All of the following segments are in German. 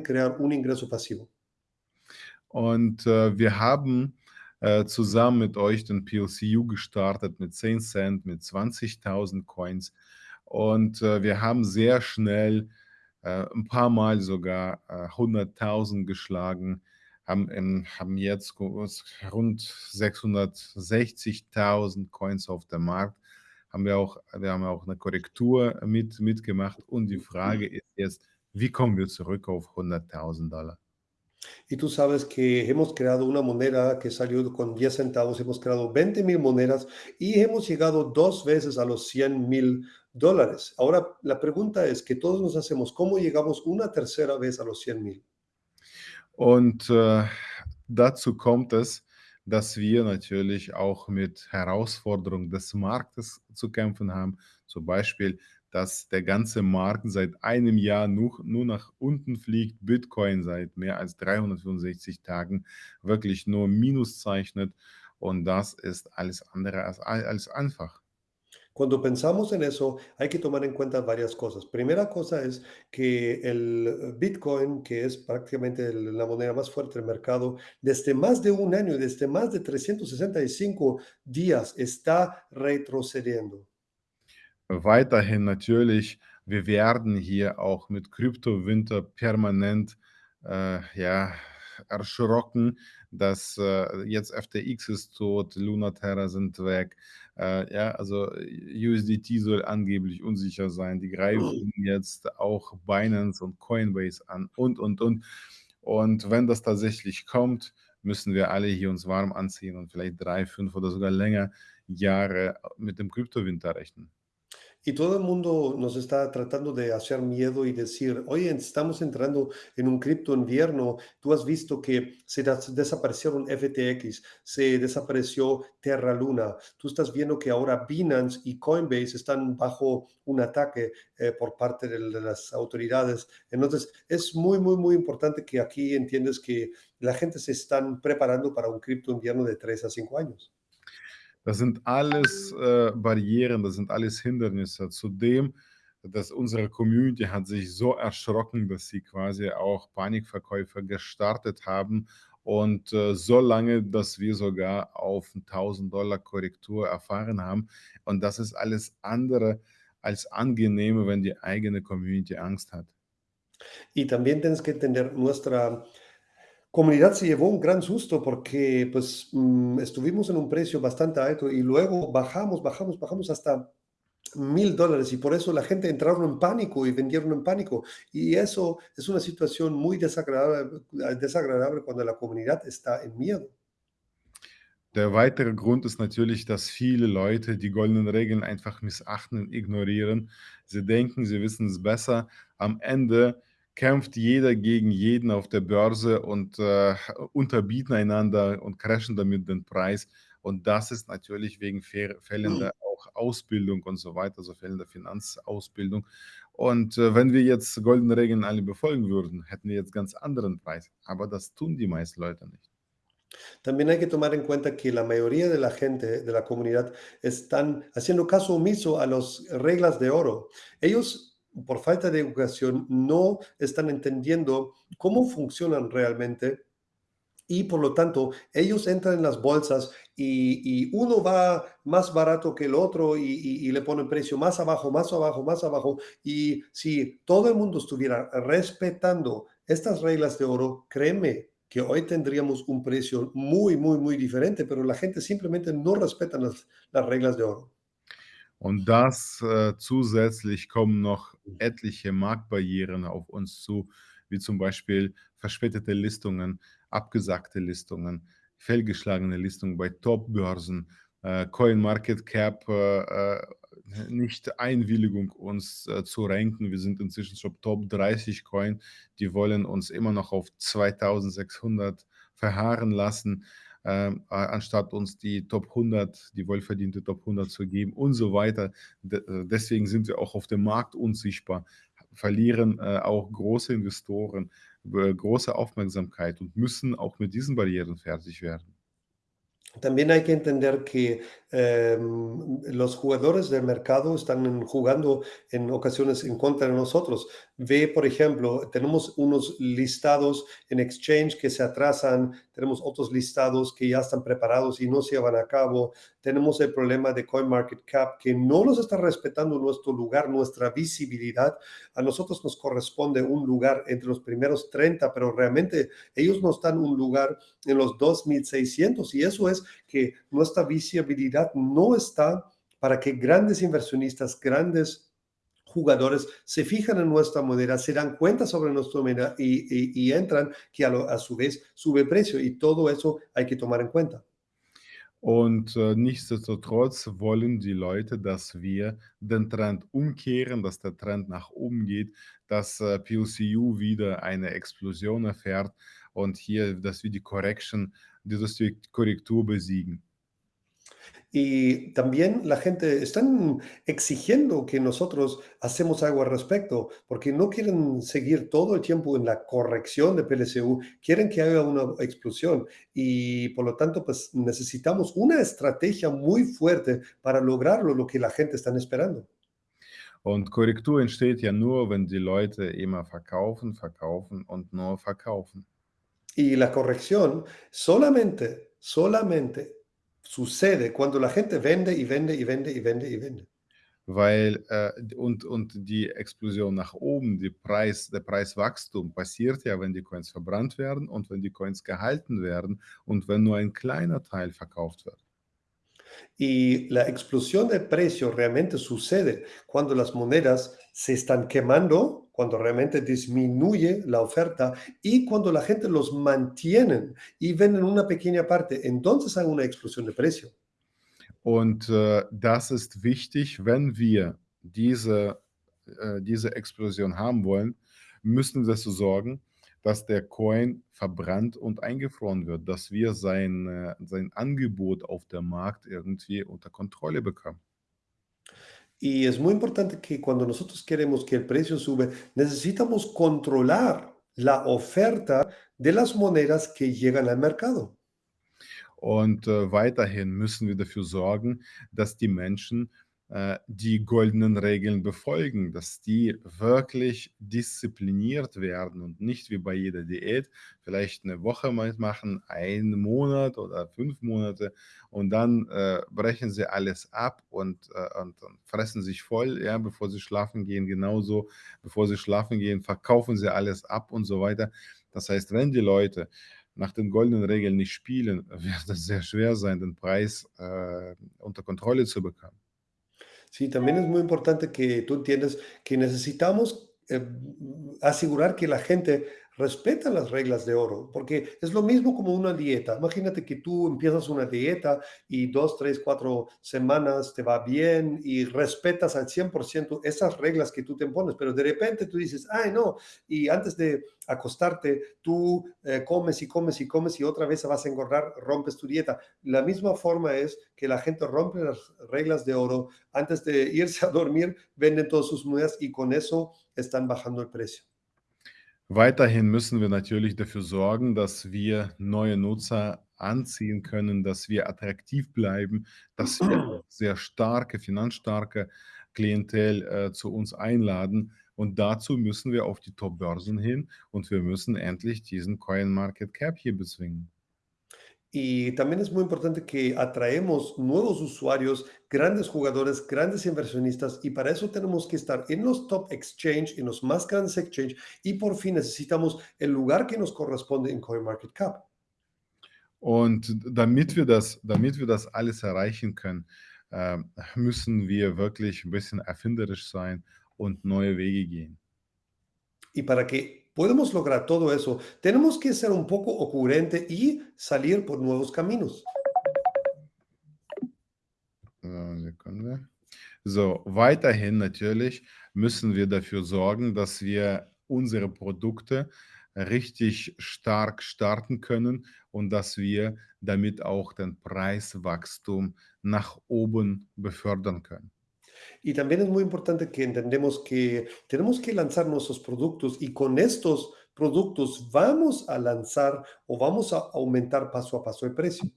crear un ingreso pasivo. Und, äh, wir haben, äh, zusammen mit euch den PLCU gestartet mit 10 Cent, mit 20.000 Coins und, äh, wir haben sehr schnell, äh, 'n paar Mal sogar, äh, 100.000 geschlagen, haben ähm, haben jetzt rund 660.000 Coins auf dem Markt. Haben wir auch wir haben auch 'ne Korrektur mit mitgemacht und die Frage ist jetzt: Wie kommen wir zurück auf 100.000 $? Y tú sabes que hemos creado una moneda que salió con 10 centavos, hemos creado 20,000 monedas y hemos llegado 2 veces a los 100,000 dólares. Ahora, la pregunta es que todos nos hacemos, ¿cómo llegamos una tercera vez a los 100,000? Und, äh, dazu kommt es, dass wir natürlich auch mit Herausforderungen des Marktes zu kämpfen haben. Zum Beispiel, dass der ganze Markt seit einem Jahr nur nur nach unten fliegt, Bitcoin seit mehr als 365 Tagen wirklich nur Minus zeichnet und das ist alles andere als als einfach. Cuando pensamos en eso, hay que tomar en cuenta varias cosas. Primera cosa es que el Bitcoin, que es prácticamente la moneda más fuerte del mercado, desde más de un año, desde más de 365 días está retrocediendo. Weiterhin natürlich, wir werden hier auch mit Kryptowinter permanent, äh, ja, erschrocken, dass, äh, jetzt FTX ist tot, Luna Terra sind weg. Äh, ja, also USDT soll angeblich unsicher sein. Die greifen jetzt auch Binance und Coinbase an und, und, und. Und wenn das tatsächlich kommt, müssen wir alle hier uns warm anziehen und vielleicht 3, 5 oder sogar länger Jahre mit dem Kryptowinter rechnen. Y todo el mundo nos está tratando de hacer miedo y decir, oye, estamos entrando en un cripto invierno. Tú has visto que se des- desaparecieron FTX, se desapareció Terra Luna. Tú estás viendo que ahora Binance y Coinbase están bajo un ataque eh, por parte de, las autoridades. Entonces, es muy, muy, muy importante que aquí entiendes que la gente se están preparando para un cripto invierno de 3 a 5 años. Das sind alles, äh, Barrieren, das sind alles Hindernisse. Zudem, dass unsere Community hat sich so erschrocken, dass sie quasi auch Panikverkäufe gestartet haben und, äh, so lange, dass wir sogar auf 1.000 $ Korrektur erfahren haben. Und das ist alles andere als angenehm, wenn die eigene Community Angst hat. Y también tienes que entender, nuestra comunidad se llevó un gran susto porque pues mm, estuvimos en un precio bastante alto y luego bajamos, bajamos, bajamos hasta mil dólares y por eso la gente entraron en pánico y vendieron en pánico. Y eso es una situación muy desagradable, desagradable cuando la comunidad está en miedo. Der weitere Grund ist natürlich, dass viele Leute die goldenen Regeln einfach missachten ignorieren. Sie denken, sie wissen es besser. Am Ende kämpft jeder gegen jeden auf der Börse und, äh, unterbieten einander und crashen damit den Preis. Und das ist natürlich wegen fehl fehlender auch Ausbildung und so weiter, also fehlender Finanzausbildung. Und, äh, wenn wir jetzt goldene Regeln alle befolgen würden, hätten wir jetzt ganz anderen Preis. Aber das tun die meisten Leute nicht. También hay que tomar en cuenta que la mayoría de la gente de la comunidad están haciendo caso omiso a las reglas de oro. Ellos, por falta de educación, no están entendiendo cómo funcionan realmente y por lo tanto ellos entran en las bolsas y, uno va más barato que el otro y, y- y le ponen precio más abajo, más abajo, más abajo. Y si todo el mundo estuviera respetando estas reglas de oro, créeme que hoy tendríamos un precio muy, muy, muy diferente, pero la gente simplemente no respeta las, las reglas de oro. Und das äh, zusätzlich kommen noch etliche Marktbarrieren auf uns zu, wie zum Beispiel verspätete Listungen, abgesagte Listungen, fehlgeschlagene Listungen bei Top-Börsen, äh, CoinMarketCap, äh, äh, nicht Einwilligung, uns äh, zu ranken. Wir sind inzwischen schon Top 30 Coin. Die wollen uns immer noch auf 2600 verharren lassen ähm, anstatt uns die Top 100, die wohlverdiente Top 100 zu geben und so weiter. De äh, deswegen sind wir auch auf dem Markt unsichtbar, verlieren, äh, auch große Investoren, große Aufmerksamkeit und müssen auch mit diesen Barrieren fertig werden. También hay que entender que em, los jugadores del mercado están jugando en ocasiones en contra de nosotros. Ve, por ejemplo, tenemos unos listados en Exchange que se atrasan, tenemos otros listados que ya están preparados y no se llevan a cabo, tenemos el problema de CoinMarketCap que no nos está respetando nuestro lugar, nuestra visibilidad. A nosotros nos corresponde un lugar entre los primeros 30, pero realmente ellos nos dan un lugar en los 2.600 y eso es que nuestra visibilidad no está para que grandes inversionistas, grandes jugadores se fijan en nuestra moneda, se dan cuenta sobre nuestra moneda y, y, y entran, que a, lo, a, su vez sube precio y todo eso hay que tomar en cuenta. Und äh, nichtsdestotrotz wollen die Leute, dass wir den Trend umkehren, dass der Trend nach oben geht, dass äh, PLCU wieder eine Explosion erfährt und hier, dass wir die Correction, die Korrektur besiegen. Y también la gente están exigiendo que nosotros hacemos algo al respecto, porque no quieren seguir todo el tiempo en la corrección de PLCU, quieren que haya una explosión y por lo tanto pues necesitamos una estrategia muy fuerte para lograrlo, lo que la gente está esperando. Und Korrektur entsteht ja nur, wenn die Leute immer verkaufen, verkaufen und nur verkaufen. Y la corrección solamente, solamente sucede cuando la gente vende y vende y vende y vende y vende. Weil äh, und, und die Explosion nach oben, die Preis, der Preiswachstum passiert ja, wenn die Coins verbrannt werden und wenn die Coins gehalten werden und wenn nur ein kleiner Teil verkauft wird. Y la explosión de precio realmente sucede cuando las monedas se están quemando, cuando realmente disminuye la oferta y cuando la gente los mantiene y venden una pequeña parte, entonces hay una explosión de precio. Und äh, das ist wichtig, wenn wir diese, äh, diese Explosion haben wollen, müssen wir dafür sorgen, dass der Coin verbrannt und eingefroren wird, dass wir sein, äh, sein Angebot auf dem Markt irgendwie unter Kontrolle bekommen. Y es muy importante que cuando nosotros queremos que el precio sube, necesitamos controlar la oferta de las monedas que llegan al mercado. Und äh, weiterhin müssen wir dafür sorgen, dass die Menschen die goldenen Regeln befolgen, dass die wirklich diszipliniert werden und nicht wie bei jeder Diät vielleicht eine Woche machen, einen Monat oder fünf Monate und dann äh, brechen sie alles ab und, äh, und, und, fressen sich voll, ja, bevor sie schlafen gehen. Genauso, bevor sie schlafen gehen, verkaufen sie alles ab und so weiter. Das heißt, wenn die Leute nach den goldenen Regeln nicht spielen, wird es sehr schwer sein, den Preis äh, unter Kontrolle zu bekommen. Sí, también es muy importante que tú entiendas que necesitamos eh, asegurar que la gente respeta las reglas de oro, porque es lo mismo como una dieta. Imagínate que tú empiezas una dieta y dos, tres, cuatro semanas te va bien y respetas al 100% esas reglas que tú te impones, pero de repente tú dices, ay, no, y antes de acostarte, tú eh, comes y comes y comes y otra vez vas a engordar, rompes tu dieta. La misma forma es que la gente rompe las reglas de oro, antes de irse a dormir, venden todas sus monedas y con eso están bajando el precio. Weiterhin müssen wir natürlich dafür sorgen, dass wir neue Nutzer anziehen können, dass wir attraktiv bleiben, dass wir sehr starke, finanzstarke Klientel äh, zu uns einladen. Und dazu müssen wir auf die Top-Börsen hin und wir müssen endlich diesen Coin Market Cap hier bezwingen. Y también es muy importante que atraemos nuevos usuarios, grandes jugadores, grandes inversionistas, y para eso tenemos que estar en los top exchange, en los más grandes exchange, y por fin necesitamos el lugar que nos corresponde en CoinMarketCap. Und damit wir das, damit wir das alles erreichen können, äh, müssen wir wirklich ein bisschen erfinderisch sein und neue Wege gehen. Y para que podemos lograr todo eso, tenemos que ser un poco ocurrente y salir por nuevos caminos. So, weiterhin natürlich müssen wir dafür sorgen, dass wir unsere Produkte richtig stark starten können und dass wir damit auch den Preiswachstum nach oben befördern können. Y también es muy importante que entendemos que tenemos que lanzar nuestros productos y con estos productos vamos a lanzar o vamos a aumentar paso a paso el precio.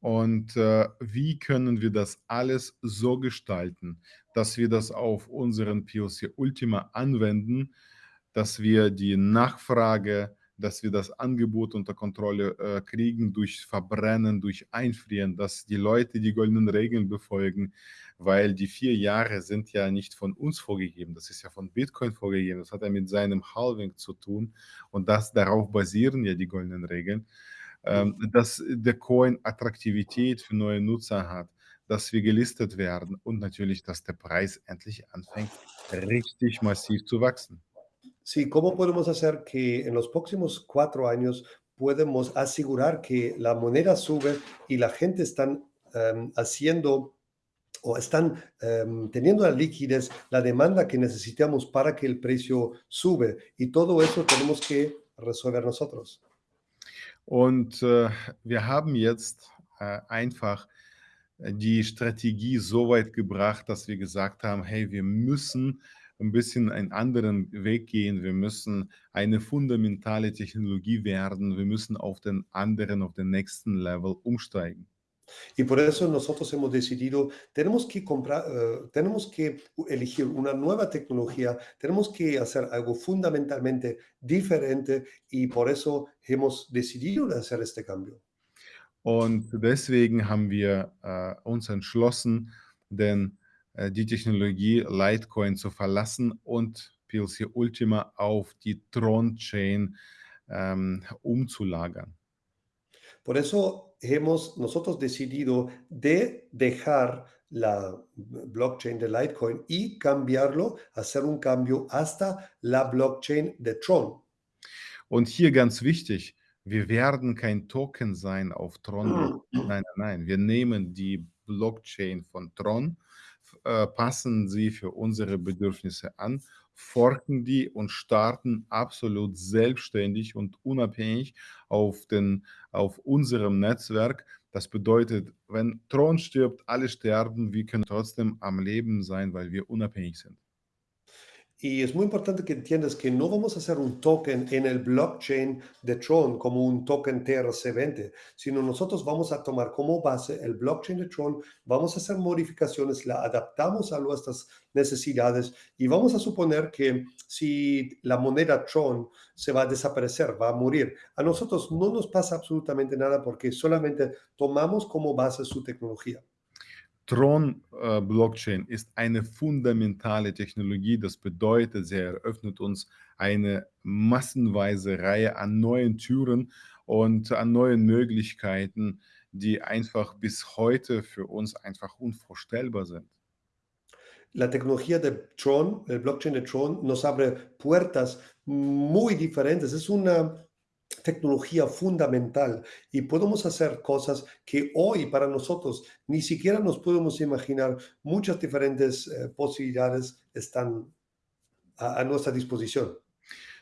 Und äh, wie können wir das alles so gestalten, dass wir das auf unseren POC Ultima anwenden, dass wir die Nachfrage dass wir das Angebot unter Kontrolle äh, kriegen durch Verbrennen, durch Einfrieren, dass die Leute die goldenen Regeln befolgen, weil die vier Jahre sind ja nicht von uns vorgegeben, das ist ja von Bitcoin vorgegeben, das hat ja mit seinem Halving zu tun. Und das, darauf basieren ja die goldenen Regeln, ähm, dass der Coin Attraktivität für neue Nutzer hat, dass wir gelistet werden und natürlich, dass der Preis endlich anfängt, richtig massiv zu wachsen. Sí, ¿cómo podemos hacer que en los próximos cuatro años podemos asegurar que la moneda sube y la gente están em, haciendo o están em, teniendo la liquidez, la demanda que necesitamos para que el precio sube? Y todo eso tenemos que resolver nosotros. Und äh, wir haben jetzt äh, einfach die Strategie so weit gebracht, dass wir gesagt haben, hey, wir müssen ein bisschen einen anderen Weg gehen. Wir müssen eine fundamentale Technologie werden. Wir müssen auf den anderen, auf den nächsten Level umsteigen. Y por eso nosotros hemos decidido, tenemos que comprar, uh, tenemos que elegir una nueva tecnología, tenemos que hacer algo fundamentalmente diferente y por eso hemos decidido hacer este cambio. Und deswegen haben wir äh, uns entschlossen, den die Technologie Litecoin zu verlassen und PLC Ultima auf die Tron-Chain ähm, umzulagern. Por eso hemos nosotros decidido de dejar la blockchain de Litecoin y cambiarlo, hacer un cambio hasta la blockchain de Tron. Und hier ganz wichtig, wir werden kein Token sein auf Tron. Nein, nein, nein. Wir nehmen die Blockchain von Tron, äh, passen sie für unsere Bedürfnisse an, forken die und starten absolut selbstständig und unabhängig auf, den, auf unserem Netzwerk. Das bedeutet, wenn Tron stirbt, alle sterben, wir können trotzdem am Leben sein, weil wir unabhängig sind. Y es muy importante que entiendas que no vamos a hacer un token en el blockchain de Tron como un token TRC20, sino nosotros vamos a tomar como base el blockchain de Tron, vamos a hacer modificaciones, la adaptamos a nuestras necesidades y vamos a suponer que si la moneda Tron se va a desaparecer, va a morir, a nosotros no nos pasa absolutamente nada porque solamente tomamos como base su tecnología. Tron-Blockchain äh, ist eine fundamentale Technologie. Das bedeutet, sie eröffnet uns eine massenweise Reihe an neuen Türen und an neuen Möglichkeiten, die einfach bis heute für uns einfach unvorstellbar sind. La tecnología de Tron, el blockchain de Tron, nos abre puertas muy diferentes. Es una tecnología fundamental y podemos hacer cosas que hoy para nosotros ni siquiera nos podemos imaginar. Muchas diferentes eh, posibilidades están a, a, nuestra disposición.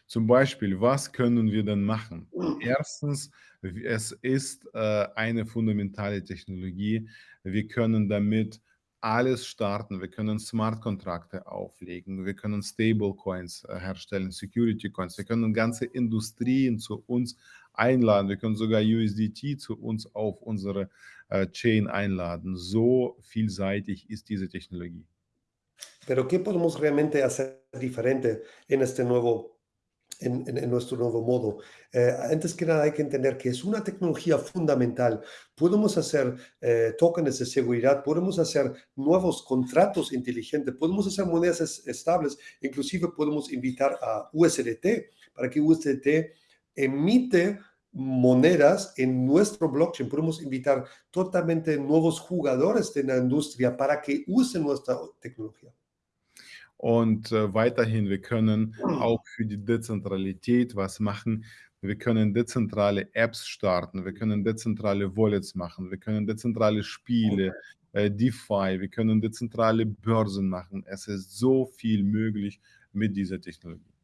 Zum Beispiel, was können wir denn machen? Erstens, es ist äh, eine fundamentale Technologie. Wir können damit alles starten. Wir können Smart-Kontrakte auflegen, wir können Stablecoins äh, herstellen, Security-Coins, wir können ganze Industrien zu uns einladen, wir können sogar USDT zu uns auf unsere äh, Chain einladen. So vielseitig ist diese Technologie. Pero ¿qué podemos realmente hacer diferente en este nuevo en, nuestro nuevo modo. Eh, antes que nada hay que entender que es una tecnología fundamental. Podemos hacer eh, tokens de seguridad, podemos hacer nuevos contratos inteligentes, podemos hacer monedas es, estables, inclusive podemos invitar a USDT para que USDT emite monedas en nuestro blockchain. Podemos invitar totalmente nuevos jugadores de la industria para que usen nuestra tecnología. Und äh, weiterhin, wir können auch für die Dezentralität was machen. Wir können dezentrale Apps starten, wir können dezentrale Wallets machen, wir können dezentrale Spiele, äh, DeFi, wir können dezentrale Börsen machen. Es ist so viel möglich mit dieser Technologie.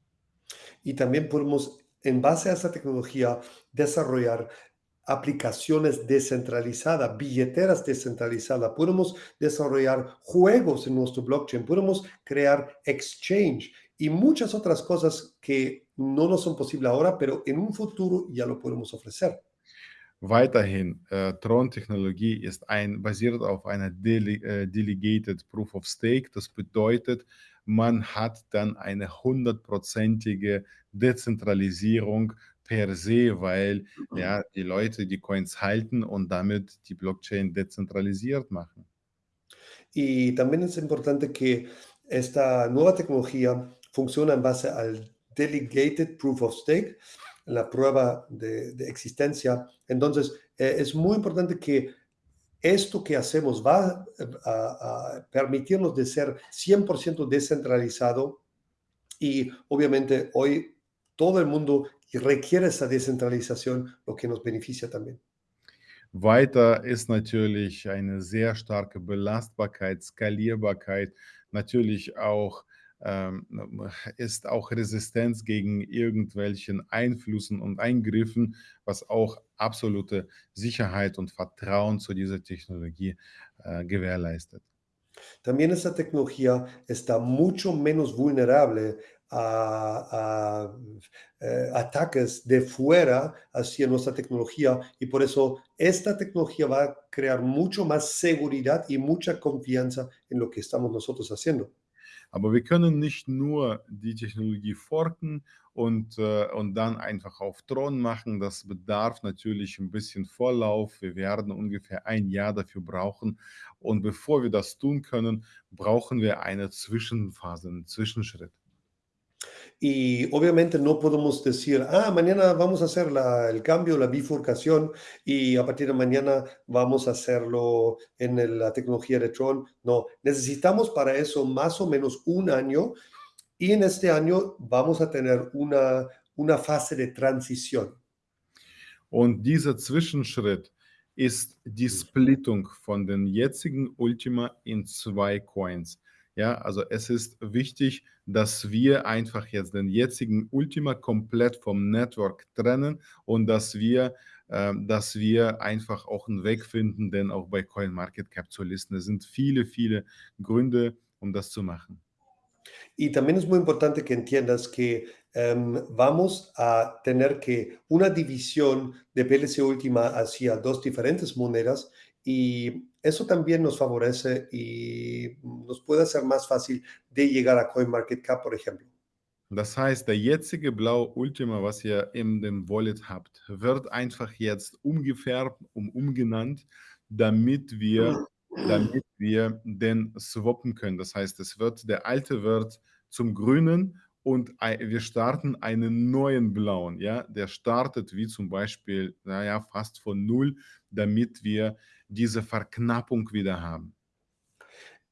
Y también podemos, en base a esa tecnología, desarrollar aplicaciones descentralizadas, billeteras descentralizadas, podemos desarrollar juegos en nuestro blockchain, podemos crear exchange y muchas otras cosas que no nos son posibles ahora, pero en un futuro ya lo podemos ofrecer. Weiterhin, äh, Tron-Technologie ist ein basiert auf einer Dele äh, Delegated Proof of Stake. Das bedeutet, man hat dann eine hundertprozentige Dezentralisierung per se, weil, ja, die Leute die Coins halten und damit die Blockchain dezentralisiert machen. Y también es importante que esta nueva tecnología funciona en base al Delegated Proof of Stake, la prueba de, de existencia. Entonces, eh, es muy importante que esto que hacemos va a, a permitirnos de ser 100% descentralizado y obviamente hoy todo el mundo requiere esa descentralización, lo que nos beneficia también. Weiter ist natürlich eine sehr starke Belastbarkeit, Skalierbarkeit, natürlich auch ähm, ist auch Resistenz gegen irgendwelchen Einflüssen und Eingriffen, was auch absolute Sicherheit und Vertrauen zu dieser Technologie äh, gewährleistet. También esta tecnología está mucho menos vulnerable a, a, eh, ataques de fuera hacia nuestra tecnología y por eso esta tecnología va a crear mucho más seguridad y mucha confianza en lo que estamos nosotros haciendo. Aber wir können nicht nur die Technologie forken und, äh, und dann einfach auf Thron machen. Das bedarf natürlich ein bisschen Vorlauf. Wir werden ungefähr ein Jahr dafür brauchen. Und bevor wir das tun können, brauchen wir eine Zwischenphase, einen Zwischenschritt. Y obviamente no podemos decir, ah, mañana vamos a hacer la- el cambio, la bifurcación, y a partir de mañana vamos a hacerlo en el- la tecnología de Tron. No, necesitamos para eso más o menos un año, y en este año vamos a tener una, una fase de transición. Und dieser Zwischenschritt ist die Splittung von den jetzigen Ultima in zwei Coins. Ja, also es ist wichtig, dass wir einfach jetzt den jetzigen Ultima komplett vom Network trennen und dass wir, ähm, dass wir einfach auch einen Weg finden, den auch bei CoinMarketCap zu listen. Es sind viele, viele Gründe, um das zu machen. Y también es muy importante que entiendas que em, vamos a tener que una división de PLC última hacia dos diferentes monedas y eso también nos favorece y nos puede hacer más fácil de llegar a CoinMarketCap, por ejemplo. Das heißt, der jetzige Blau Ultima, was ihr in dem Wallet habt, wird einfach jetzt umgefärbt und umgenannt, damit wir, damit wir den swappen können. Das heißt, es wird, der alte wird zum grünen und wir starten einen neuen blauen. Ja? Der startet wie zum Beispiel, naja, fast von null, damit wir diese Verknappung wieder haben.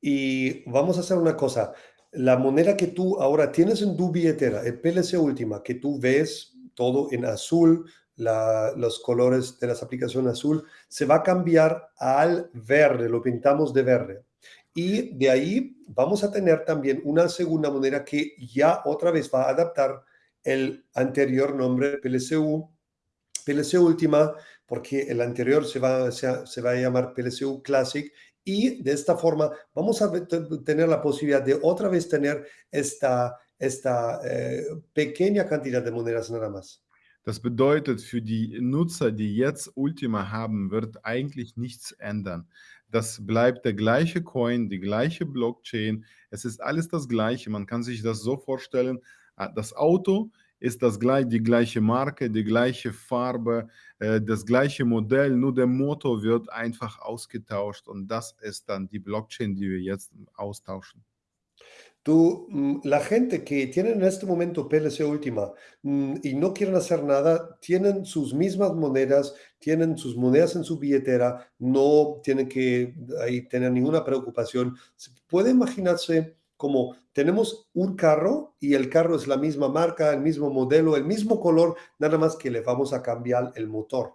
Y vamos a hacer una cosa. La moneda que tú ahora tienes en tu billetera, el PLC última, que tú ves todo en azul, los colores de las aplicaciones azul, se va a cambiar al verde, lo pintamos de verde. Y de ahí vamos a tener también una segunda moneda que ya otra vez va a adaptar el anterior nombre PLCU, PLC última, porque el anterior se va, se, se va a llamar PLCU Classic y de esta forma vamos a tener la posibilidad de otra vez tener esta, esta eh, pequeña cantidad de monedas nada más. Das bedeutet, für die Nutzer, die jetzt Ultima haben, wird eigentlich nichts ändern. Das bleibt der gleiche Coin, die gleiche Blockchain. Es ist alles das Gleiche. Man kann sich das so vorstellen, ah, das Auto ist das gleich, die gleiche Marke, die gleiche Farbe, äh, das gleiche Motor wird einfach ausgetauscht und das ist Blockchain, die wir jetzt austauschen. Mm, la gente que tiene en este momento PLC última mm, y no quieren hacer nada, tienen sus mismas monedas, tienen sus monedas en su billetera, no tienen que tener ninguna preocupación. Puede imaginarse como tenemos un carro y el carro es la misma marca, el mismo modelo, el mismo color, nada más que le vamos a cambiar el motor.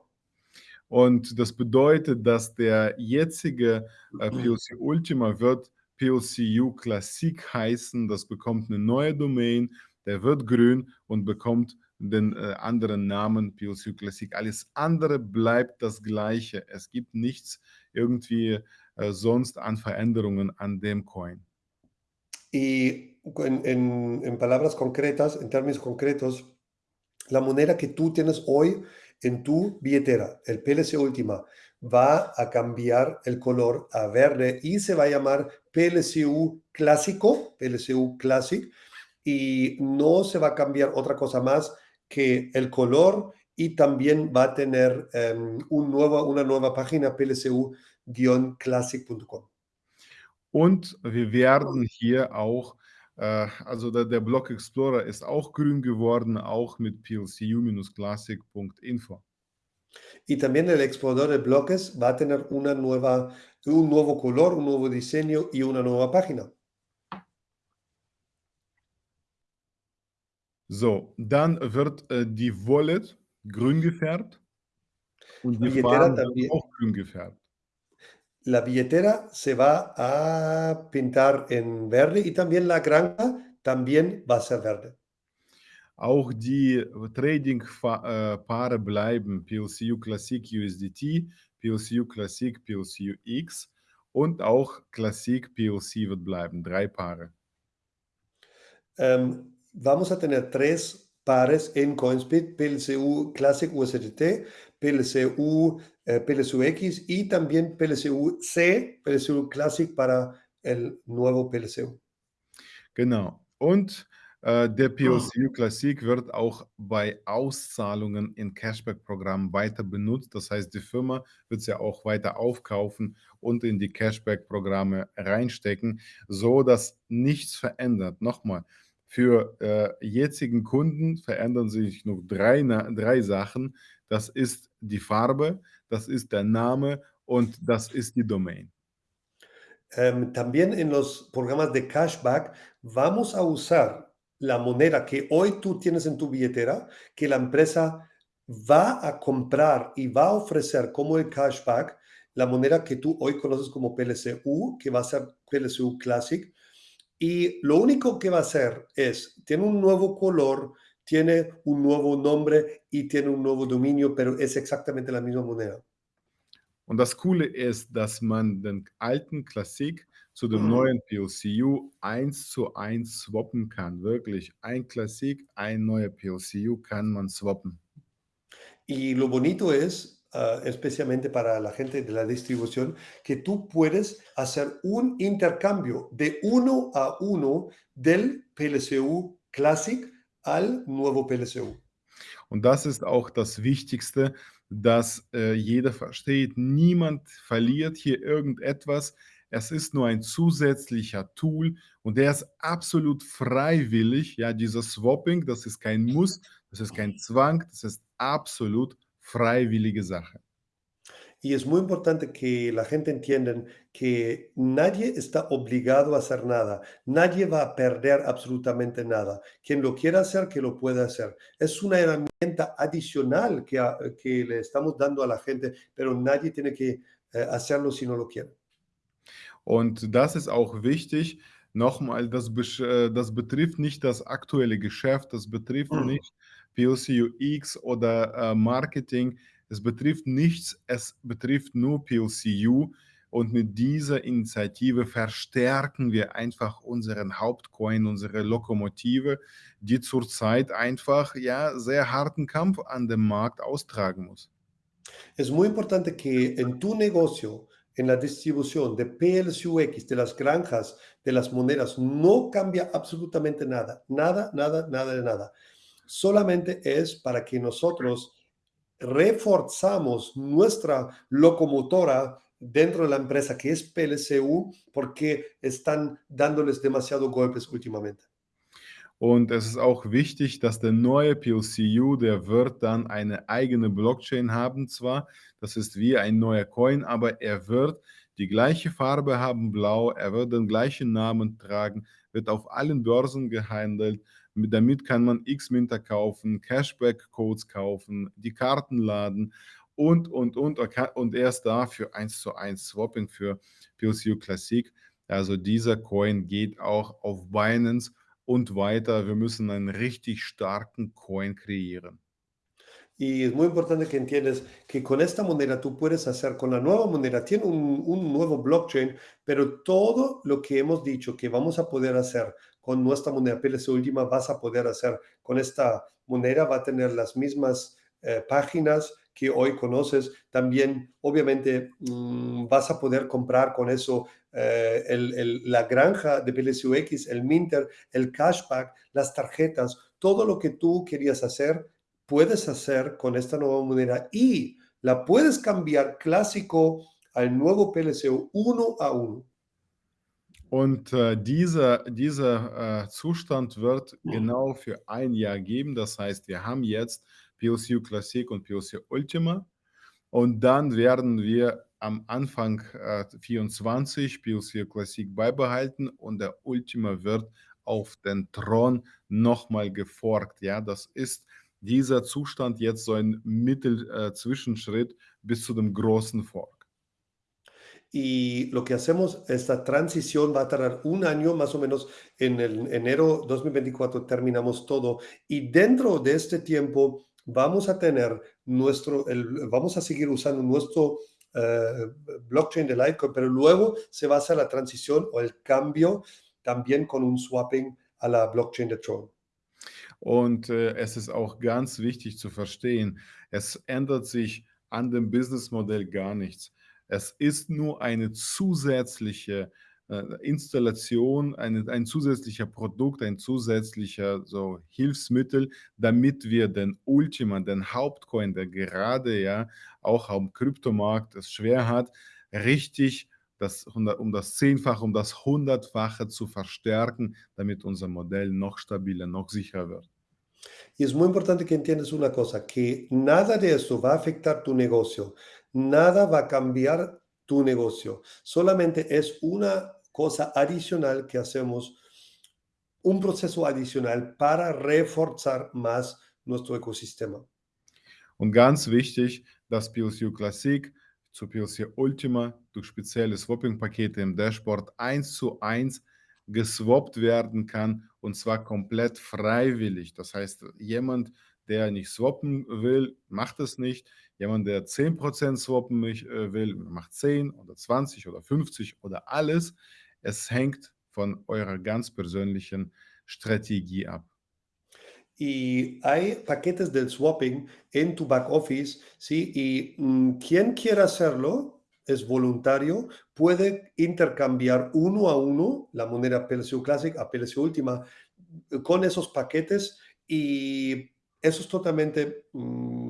Und das bedeutet, dass der jetzige äh, PLC Ultima wird PLCU Classic heißen. Das bekommt eine neue Domain, der wird grün und bekommt den äh, anderen Namen PLCU Classic. Alles andere bleibt das gleiche. Es gibt nichts irgendwie äh, sonst an Veränderungen an dem Coin. Y en, palabras concretas, en términos concretos, la moneda que tú tienes hoy en tu billetera, el PLC Última, va a cambiar el color a verde y se va a llamar PLCU Clásico, PLCU Classic, y no se va a cambiar otra cosa más que el color y también va a tener nuevo, una nueva página plcu-classic.com. Und wir werden hier auch, äh, also der, der Block Explorer ist auch grün geworden, auch mit plcu-classic.info. Y también el explorador de bloques va a tener una nueva, un nuevo color, un nuevo diseño y una nueva página. So, dann wird äh, die Wallet grün gefärbt und die werden auch grün gefärbt. La billetera se va a pintar en verde y también la granja también va a ser verde. Auch die Trading-Paare bleiben PLCU Classic USDT, PLCU Classic PLCU X und auch Classic PLC wird bleiben. Drei Paare. Um, vamos a tener tres pares en CoinSpeed, PLCU Classic USDT, PLCU, eh, PLCU X y también PLCU C, PLCU Classic para el nuevo PLCU. Genau. Und äh, der PLCU Classic wird auch bei Auszahlungen in Cashback-Programmen weiter benutzt. Das heißt, die Firma wird es ja auch weiter aufkaufen und in die Cashback-Programme reinstecken, so dass nichts verändert. Nochmal, für äh, jetzigen Kunden verändern sich nur drei, drei Sachen. Das ist die Farbe, das ist der Name und das ist die Domain. Em, también en los programas de cashback vamos a usar la moneda que hoy tú tienes en tu billetera, que la empresa va a comprar y va a ofrecer como el cashback, la moneda que tú hoy conoces como PLCU, que va a ser PLCU Classic. Y lo único que va a hacer es, tiene un nuevo color, tiene un nuevo nombre y tiene un nuevo dominio, pero es exactamente la misma moneda. Und das Coole ist, dass man den alten Klassik zu dem neuen PLCU eins zu eins swappen kann. Wirklich, ein Klassik, ein neuer PLCU kann man swappen. Y lo bonito es, ah, especialmente para la gente de la distribución, que tú puedes hacer un intercambio de uno a uno del PLCU Classic al nuevo PLCU. Und das ist auch das Wichtigste, dass äh, jeder versteht, niemand verliert hier irgendetwas. Es ist nur ein zusätzlicher Tool und der ist absolut freiwillig. Ja, dieser Swapping, das ist kein Muss, das ist kein Zwang, das ist absolut freiwillige Sache. Y es muy importante que la gente entienda que nadie está obligado a hacer nada, nadie va a perder absolutamente nada. Quien lo quiera hacer, que lo pueda hacer. Es una herramienta adicional que, a- que le estamos dando a la gente, pero nadie tiene que eh, hacerlo si no lo quiere. Und das ist auch wichtig. Nochmal, das, äh, das betrifft nicht das aktuelle Geschäft, das betrifft Mhm. nicht UX oder äh, Marketing. Es betrifft nichts, es betrifft nur PLCU. Und mit dieser Initiative verstärken wir einfach unseren Hauptcoin, unsere Lokomotive, die zurzeit einfach ja sehr harten Kampf an dem Markt austragen muss. Es muy importante que en tu negocio, en la distribución de PLCUX, de las granjas, de las monedas, no cambia absolutamente nada, nada, nada, nada nada. Solamente es para que nosotros reforzamos nuestra locomotora dentro de la empresa que es PLCU porque están dándoles demasiado golpes últimamente. Und es ist auch wichtig, dass der neue PLCU, der wird dann eine eigene Blockchain haben zwar, das ist wie ein neuer Coin, aber er wird die gleiche Farbe haben, blau, er wird den gleichen Namen tragen, wird auf allen Börsen gehandelt. Mit, damit kann man X-Minter kaufen, Cashback-Codes kaufen, die Karten laden und, und, und. Und er ist da für 1 zu 1 Swapping für PLCU Classic. Also dieser Coin geht auch auf Binance und weiter. Wir müssen einen richtig starken Coin kreieren. Y es muy importante que entiendas que con esta moneda tú puedes hacer, con la nueva moneda, tiene un, un nuevo blockchain, pero todo lo que hemos dicho que vamos a poder hacer con nuestra moneda PLC última, vas a poder hacer con esta moneda, va a tener las mismas eh, páginas que hoy conoces. También, obviamente, mm, vas a poder comprar con eso eh, la granja de PLCUX, el Minter, el cashback, las tarjetas, todo lo que tú querías hacer, puedes hacer con esta nueva moneda y la puedes cambiar clásico al nuevo PLCU uno a uno. Und, äh, dieser dieser, äh, Zustand wird genau für ein Jahr geben. Das heißt, wir haben jetzt PLCU Classic und PLCU Ultima und dann werden wir am Anfang, äh, 24 PLCU Classic beibehalten und der Ultima wird auf den Thron noch mal geforkt, ja? Das ist dieser Zustand jetzt so ein Mittel äh, bis zu dem großen Fork. Y lo que hacemos, esta transición va a tardar un año más o menos. En el enero 2024 terminamos todo. Y dentro de este tiempo vamos a tener nuestro, el- vamos a seguir usando nuestro eh, blockchain de Litecoin, pero luego se va a hacer la transición o el cambio también con un swapping a la blockchain de Tron. Und, äh, es ist auch ganz wichtig zu verstehen, es ändert sich an dem Businessmodell gar nichts. Es ist nur eine zusätzliche, äh, Installation, eine ein zusätzlicher Produkt, ein zusätzlicher so Hilfsmittel, damit wir den Ultima, den Hauptcoin, der gerade ja auch am Kryptomarkt es schwer hat, richtig das um das Zehnfache, um das Hundertfache zu verstärken, damit unser Modell noch stabiler, noch sicherer wird. Y es muy importante que entiendas una cosa, que nada de eso va a afectar tu negocio, nada va a cambiar tu negocio, solamente es una cosa adicional que hacemos, un proceso adicional para reforzar más nuestro ecosistema. Und ganz wichtig, dass PLCU Classic zu PLC Ultima durch spezielle Swapping-Pakete im Dashboard eins zu eins geswappt werden kann und zwar komplett freiwillig. Das heißt, jemand, der nicht swappen will, macht es nicht. Jemand, der 10% swappen mich, äh, will, macht 10 oder 20 oder 50 oder alles. Es hängt von eurer ganz persönlichen Strategie ab. Y hay paquetes del swapping en tu back office, ¿sí? Y mm, quien quiera hacerlo es voluntario, puede intercambiar uno a uno la moneda PLCU Classic a PLCU Última eh, con esos paquetes y eso es totalmente mm,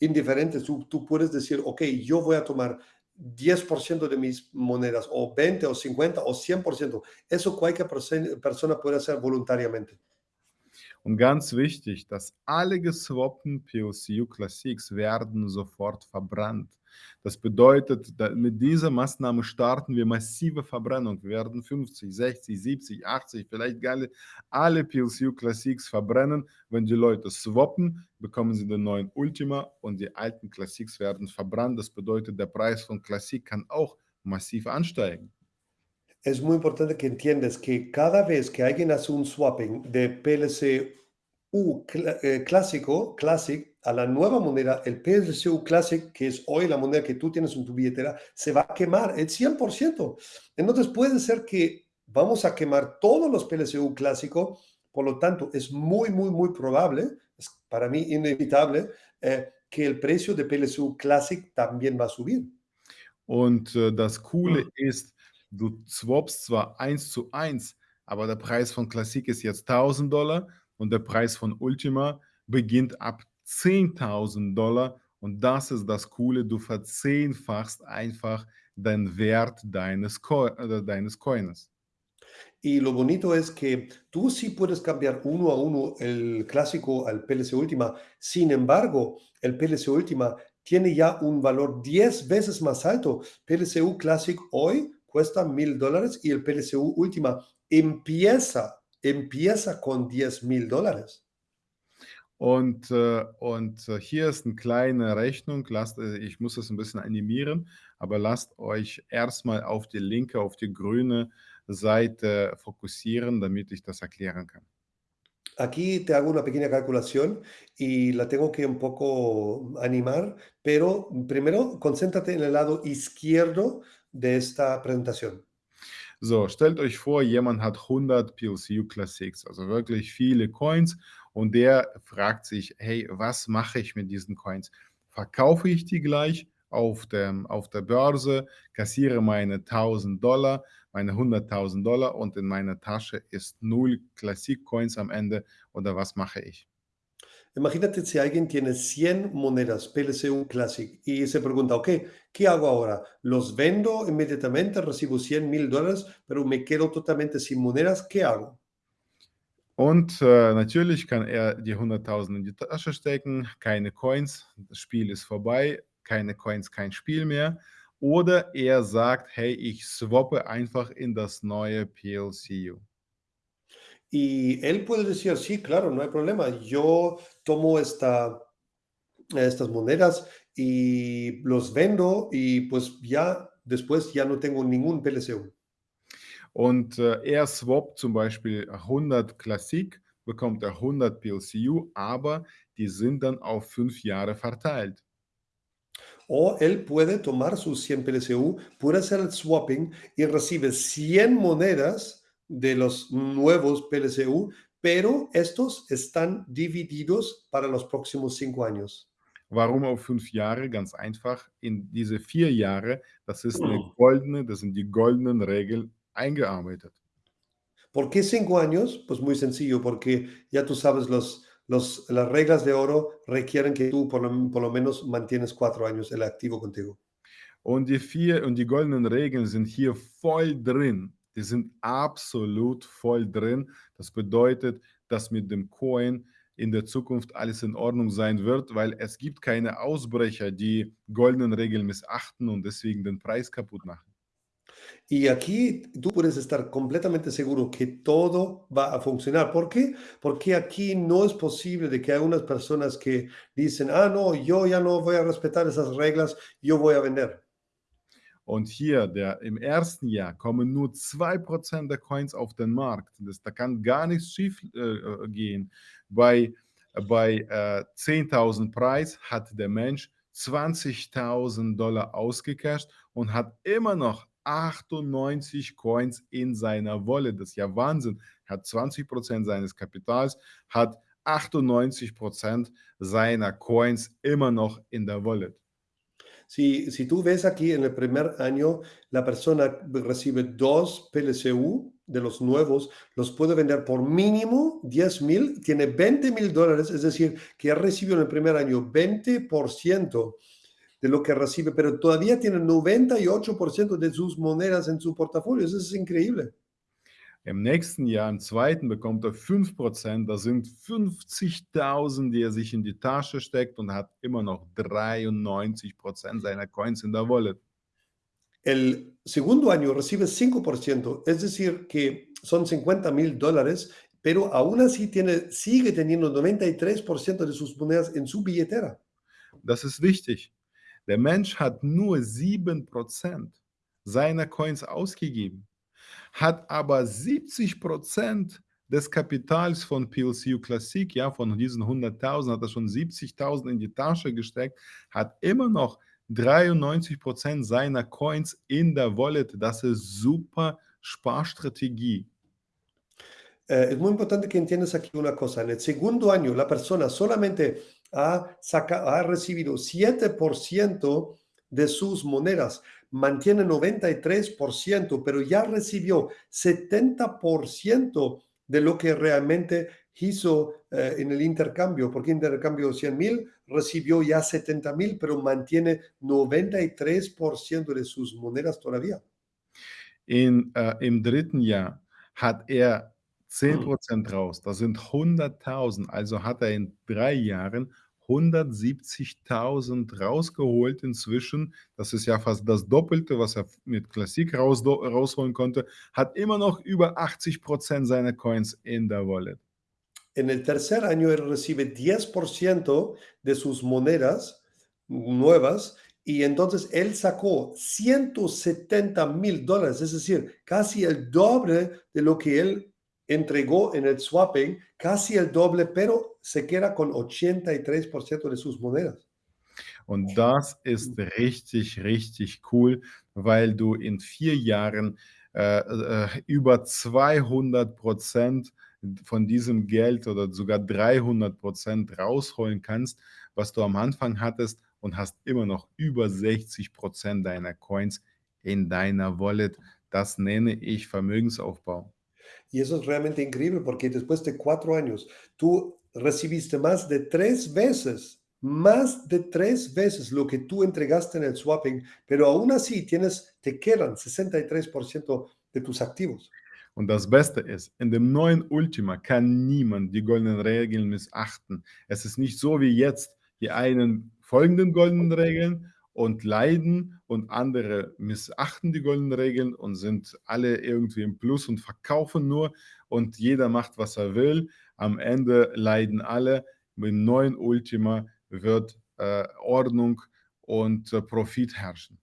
indiferente. Tú, tú puedes decir, ok, yo voy a tomar 10% de mis monedas o 20 o 50 o 100%. Eso cualquier perso- persona puede hacer voluntariamente. Und ganz wichtig, dass alle geswappten POCU Classics werden sofort verbrannt. Das bedeutet, mit dieser Maßnahme starten wir massive Verbrennung. Wir werden 50, 60, 70, 80, vielleicht alle, alle PLCU Classics verbrennen. Wenn die Leute swappen, bekommen sie den neuen Ultima und die alten Classics werden verbrannt. Das bedeutet, der Preis von Classic kann auch massiv ansteigen. Es muy importante que entiendas que cada vez que alguien hace un swapping de PLCU cla- eh, clásico, Classic, a la nueva moneda, el PLCU Classic, que es hoy la moneda que tú tienes en tu billetera, se va a quemar el 100%. Entonces puede ser que vamos a quemar todos los PLCU clásico, por lo tanto es muy, muy, muy probable, es para mí inevitable, eh, que el precio de PLCU Classic también va a subir. Und äh, das Coole ist, du swappst zwar eins zu eins, aber der Preis von Classic ist jetzt 1000 Dollar und der Preis von Ultima beginnt ab 10.000 Dollar. Und das ist das Coole, du verzehnfachst einfach den Wert deines, Co äh, deines Coins. Y lo bonito es que tú sí puedes cambiar uno a uno el clásico al PLC Última. Sin embargo, el PLC Última tiene ya un valor 10 veces más alto. PLCU Classic hoy cuesta mil dólares y el PLCU Última empieza, empieza con 10 mil dólares. Und, äh, und äh, hier ist eine kleine Rechnung. Lasst, äh, ich muss das ein bisschen animieren, aber lasst euch erstmal auf die linke, auf die grüne Seite fokussieren, damit ich das erklären kann. Aquí te hago una pequeña calculación y la tengo que un poco animar, pero primero concéntrate en el lado izquierdo de esta presentación. So, stellt euch vor, jemand hat 100 PLCU Classics, also wirklich viele Coins und der fragt sich: „Hey, was mache ich mit diesen Coins? Verkaufe ich die gleich auf dem auf der Börse, kassiere meine 1.000 Dollar, meine 100.000 Dollar und in meiner Tasche ist null Classic Coins am Ende oder was mache ich?“ Imagínate si alguien tiene 100 monedas PLCU Classic y se pregunta, ok, ¿qué hago ahora? ¿Los vendo inmediatamente? Recibo 100 mil dólares, pero me quedo totalmente sin monedas. ¿Qué hago? Und, äh, natürlich kann er die 100.000 in die Tasche stecken, keine Coins, das Spiel ist vorbei, keine Coins, kein Spiel mehr. Oder er sagt: „Hey, ich swappe einfach in das neue PLCU.“ Y él puede decir, sí, claro, no hay problema. Yo tomo esta, estas monedas y los vendo y pues ya después ya no tengo ningún PLCU. Und, äh, er swappt zum Beispiel 100 Classic, bekommt er 100 PLCU, aber die sind dann auf 5 Jahre verteilt. O él puede tomar sus 100 PLCU, puede hacer el swapping y recibe 100 monedas de los nuevos PLCU, pero estos están divididos para los próximos 5 años. Warum auf 5 Jahre? Ganz einfach, in diese 4 Jahre, das ist 'ne goldene das sind die goldenen Regeln eingearbeitet. ¿Por qué 5 años? Pues muy sencillo, porque ya tú sabes, los, los, las reglas de oro requieren que tú por lo, por lo menos mantienes 4 años el activo contigo. Und die 4 und die goldenen Regeln sind hier voll drin. Die sind absolut voll drin. Das bedeutet, dass mit dem Coin in der Zukunft alles in Ordnung sein wird, weil es gibt keine Ausbrecher, die goldenen Regeln missachten und deswegen den Preis kaputt machen. Y aquí tú puedes estar completamente seguro que todo va a funcionar. ¿Por qué? Porque aquí no es posible de que hay unas personas que dicen, ah, no, yo ya no voy a respetar esas reglas, yo voy a vender. Und hier, der im ersten Jahr kommen nur 2% der Coins auf den Markt. Das, da kann gar nichts schief äh, äh gehen. Bei, bei äh, 10.000 Preis hat der Mensch 20.000 Dollar ausgecasht und hat immer noch 98 Coins in seiner Wallet. Das ist ja Wahnsinn. Hat 20% seines Kapitals, hat 98% seiner Coins immer noch in der Wallet. Si, si tú ves aquí en el primer año, la persona recibe dos PLCU de los nuevos, los puede vender por mínimo 10 mil, tiene 20 mil dólares, es decir, que ha recibido en el primer año 20% de lo que recibe, pero todavía tiene 98% de sus monedas en su portafolio. Eso es increíble. Im nächsten Jahr, im zweiten, bekommt er 5%. Das sind 50.000, die er sich in die Tasche steckt und hat immer noch 93% seiner Coins in der Wallet. El segundo año recibe 5%, es decir, que son 50 mil dólares, pero aún así tiene, sigue teniendo 93% de sus monedas en su billetera. Das ist wichtig. Der Mensch hat nur 7% seiner Coins ausgegeben hat aber 70% des Kapitals von PLCU Classic, ja, von diesen 100.000 hat er schon 70.000 in die Tasche gesteckt, hat immer noch 93% seiner Coins in der Wallet. Das ist super Sparstrategie. Eh, es muy importante que entiendas aquí una cosa. En el segundo año, la persona solamente ha, saca, ha recibido 7% de sus monedas. Mantiene 93%, pero ya recibió 70% de lo que realmente hizo eh, en el intercambio, porque intercambio 100 mil, recibió ya 70 mil, pero mantiene 93% de sus monedas todavía. In, äh, Im dritten Jahr hat er 10% raus, das sind 100.000, also hat er in drei Jahren 170.000 rausgeholt inzwischen. Das ist ja fast das Doppelte, was er mit Klassik raus, rausholen konnte. Hat immer noch über 80% seiner Coins in der Wallet. En el tercer año él recibe 10% de sus monedas nuevas y entonces él sacó 170 mil dólares, es decir, casi el doble de lo que él entregó en el swapping casi el doble, pero se queda con 83% de sus monedas. Und das ist richtig, richtig cool, weil du in vier Jahren äh, äh, über 200 Prozent von diesem Geld oder sogar 300% rausholen kannst, was du am Anfang hattest und hast immer noch über 60 deiner Coins in deiner Wallet. Das nenne ich Vermögensaufbau. Y eso es realmente increíble porque después de cuatro años, tú recibiste más de tres veces, más de tres veces lo que tú entregaste en el swapping, pero aún así tienes, te quedan 63% de tus activos. Und das Beste ist, in dem neuen Ultima kann niemand die goldenen Regeln missachten. Es ist nicht so wie jetzt, die einen folgen den goldenen Regeln und leiden und andere missachten die goldenen Regeln und sind alle irgendwie im Plus und verkaufen nur und jeder macht, was er will. Am Ende leiden alle. Mit dem neuen Ultima wird äh, Ordnung und äh, Profit herrschen.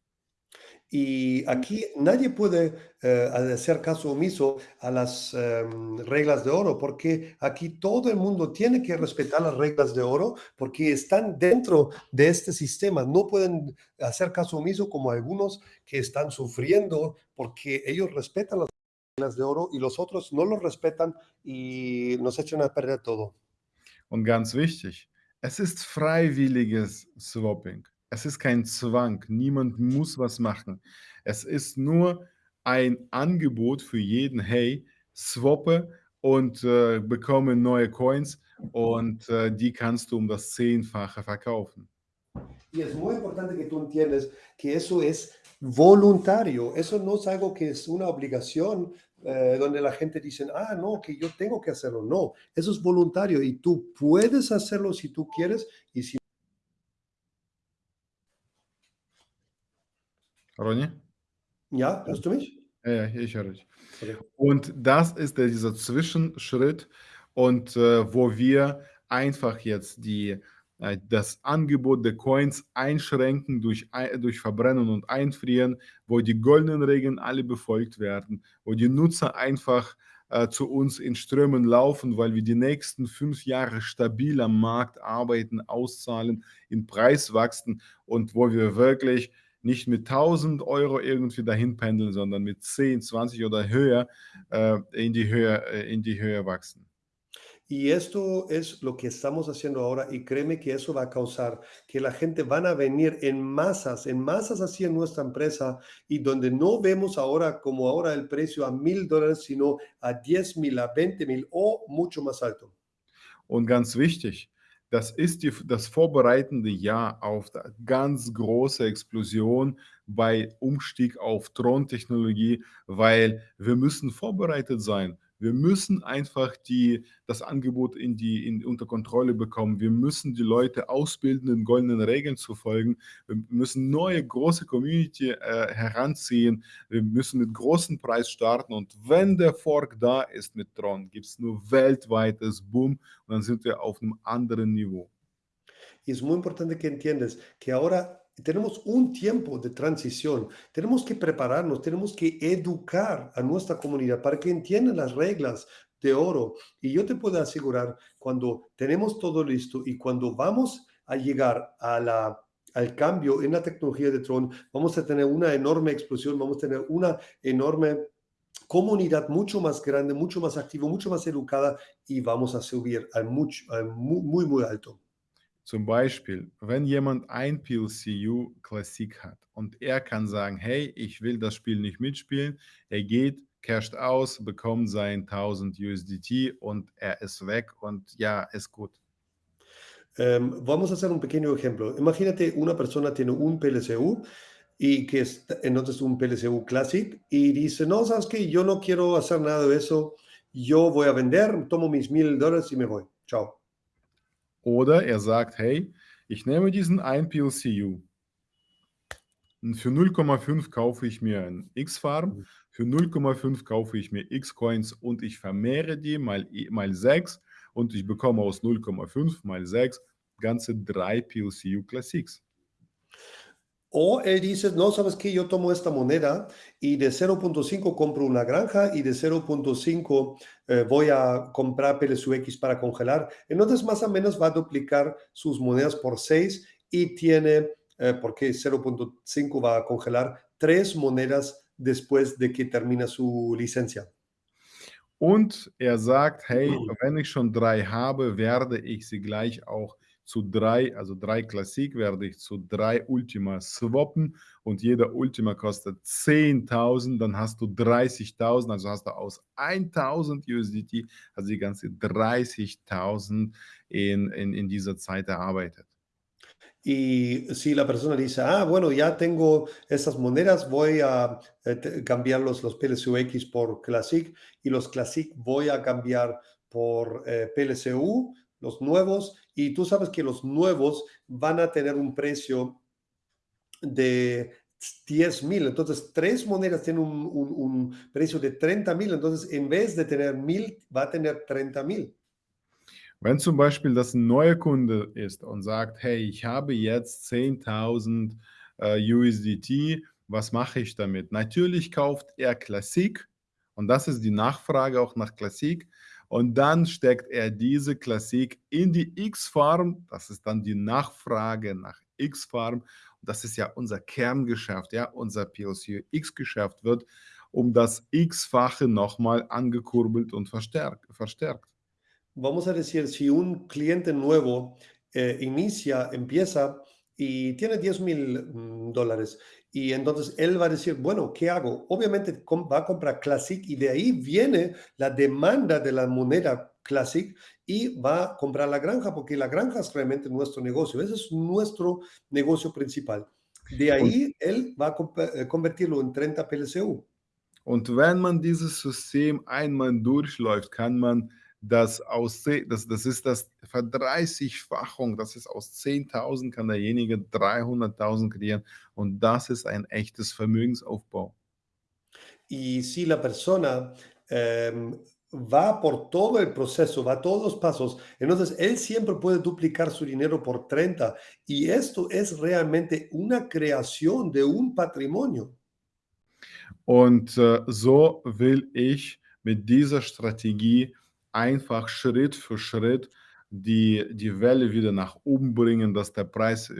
Y aquí nadie puede eh, hacer caso omiso a las em, reglas de oro, porque aquí todo el mundo tiene que respetar las reglas de oro, porque están dentro de este sistema. No pueden hacer caso omiso como algunos que están sufriendo, porque ellos respetan las reglas de oro y los otros no los respetan y nos echan a perder todo. Und ganz wichtig, es ist freiwilliges Swapping. Es ist kein Zwang. Niemand muss was machen. Es ist nur ein Angebot für jeden: „Hey, swappe und, äh, bekomme neue Coins und, äh, die kannst du um das Zehnfache verkaufen.“ Y es muy importante que tú entiendas que eso es voluntario. Eso no es algo que es una obligación, eh, donde la gente dice: "Ah, no, que yo tengo que hacerlo". No, eso es voluntario y tú puedes hacerlo si tú quieres y si Ronny? Ja, hörst du mich? Ja, ja, ich höre dich. Okay. Und das ist der dieser Zwischenschritt und, äh, wo wir einfach jetzt die äh, das Angebot der Coins einschränken durch durch Verbrennen und Einfrieren, wo die goldenen Regeln alle befolgt werden, wo die Nutzer einfach, äh, zu uns in Strömen laufen, weil wir die nächsten 5 Jahre stabil am Markt arbeiten, auszahlen, in Preis wachsen und wo wir wirklich nicht mit 1.000 Euro irgendwie dahin pendeln, sondern mit 10, 20 oder höher äh, in, die Höhe, äh, in die Höhe wachsen. Y esto es lo que estamos haciendo ahora y créeme que eso va a causar que la gente van a venir en masas, en masas hacia nuestra empresa y donde no vemos ahora como ahora el precio a mil dólares, sino a 10 mil, a 20 mil o mucho más alto. Und ganz wichtig, das ist die, das vorbereitende Jahr auf die ganz große Explosion bei Umstieg auf Throntechnologie, weil wir müssen vorbereitet sein. Wir müssen einfach die, das Angebot in die, in, unter Kontrolle bekommen. Wir müssen die Leute ausbilden, den goldenen Regeln zu folgen. Wir müssen neue große Community äh, heranziehen. Wir müssen mit großem Preis starten. Und wenn der Fork da ist mit Tron, gibt es nur weltweites Boom und dann sind wir auf einem anderen Niveau. Es muy importante que entiendas que ahora tenemos un tiempo de transición. Tenemos que prepararnos, tenemos que educar a nuestra comunidad para que entiendan las reglas de oro. Y yo te puedo asegurar, cuando tenemos todo listo y cuando vamos a llegar a la, al cambio en la tecnología de Tron, vamos a tener una enorme explosión, vamos a tener una enorme comunidad mucho más grande, mucho más activa, mucho más educada y vamos a subir al, mucho, muy, muy, muy alto. Zum Beispiel, wenn jemand ein PLCU Klassik hat und er kann sagen, hey, ich will das Spiel nicht mitspielen, er geht, casht aus, bekommt sein 1000 USDT und er ist weg und ja, ist gut. Um, vamos a hacer un pequeño ejemplo. Imagínate una persona tiene un PLCU y que es entonces un PLCU Classic y dice, no, sabes que yo no quiero hacer nada de eso, yo voy a vender, tomo mis mil dólares y me voy. Chao. Oder er sagt, hey, ich nehme diesen einen PLCU und für 0,5 kaufe ich mir ein X-Farm, Mhm. für 0,5 kaufe ich mir X-Coins und ich vermehre die mal, i- mal 6 und ich bekomme aus 0,5 mal 6 ganze drei PLCU Classics. O él dice, no, sabes que yo tomo esta moneda y de 0.5 compro una granja y de 0.5 eh, voy a comprar PLSUX para congelar. Entonces más o menos va a duplicar sus monedas por 6 y tiene, eh, porque 0.5 va a congelar tres monedas después de que termina su licencia. Und er sagt: „Hey, wenn ich schon 3 habe, werde ich sie gleich auch zu 3 also 3 Classic werde ich zu 3 Ultima swappen und jeder Ultima kostet 10.000, dann hast du 30.000, also hast du aus 1.000 USDT also die ganze 30.000 in in in dieser Zeit erarbeitet. Y si la persona dice, ah, bueno, ya tengo esas monedas, voy a eh, te- cambiar los, los PLCUX por Classic y los Classic voy a cambiar por eh, PLCU, los nuevos, y tú sabes que los nuevos van a tener un precio de diez mil, entonces tres monedas tienen un, un- un precio de treinta mil, entonces en vez de tener mil, va a tener treinta mil. Wenn zum Beispiel das ein neuer Kunde ist und sagt: „Hey, ich habe jetzt 10.000, äh, USDT, was mache ich damit?“ Natürlich kauft er Classic und das ist die Nachfrage auch nach Classic und dann steckt er diese Classic in die X-Farm. Das ist dann die Nachfrage nach X-Farm und das ist ja unser Kerngeschäft, ja, unser POC-X-Geschäft wird um das X-fache nochmal angekurbelt und verstärkt verstärkt. Vamos a decir, si un cliente nuevo eh, inicia, empieza y tiene diez mil mm, dólares y entonces él va a decir, bueno, ¿qué hago? Obviamente va a comprar Classic y de ahí viene la demanda de la moneda Classic y va a comprar la granja porque la granja es realmente nuestro negocio. Ese es nuestro negocio principal. De ahí él va a eh, convertirlo en 30 PLCU. Und wenn man dieses System einmal durchläuft, kann man das aus das das ist das Verdreißigfachung, das ist aus 10.000 kann derjenige 300.000 kreieren und das ist ein echtes Vermögensaufbau. Y si la persona em, va por todo el proceso, va todos los pasos, entonces él siempre puede duplicar su dinero por 30. Y esto es realmente una creación de un patrimonio. Und, äh, so will ich mit dieser Strategie einfach Schritt für Schritt die die Welle wieder nach oben bringen, dass der Preis,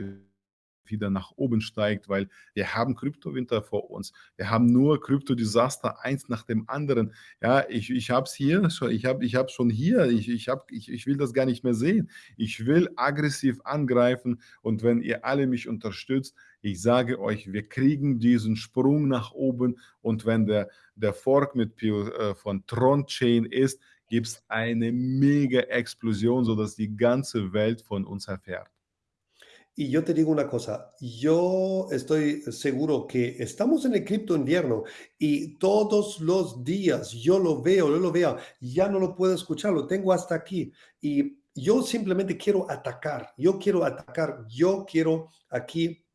wieder nach oben steigt, weil wir haben Kryptowinter vor uns. Wir haben nur Kryptodesaster eins nach dem anderen. Ja, ich ich habe es hier schon ich habe ich habe schon hier. Ich ich habe ich ich will das gar nicht mehr sehen. Ich will aggressiv angreifen und wenn ihr alle mich unterstützt, ich sage euch, wir kriegen diesen Sprung nach oben und wenn der der Fork mit Pio äh, von Tron Chain ist, gibt's eine Mega-Explosion, sodass die ganze Welt von uns erfährt. Y yo te digo una cosa, yo estoy seguro que estamos en el cripto invierno y todos los días yo lo veo, yo lo veo, ya no lo puedo escuchar, lo tengo hasta aquí y yo simplemente quiero atacar, yo quiero atacar, yo quiero aquí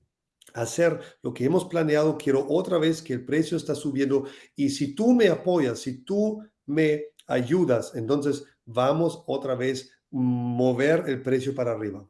hacer lo que hemos planeado, quiero otra vez que el precio está subiendo y si tú me apoyas, si tú me ayudas, entonces vamos otra vez mover el precio para arriba.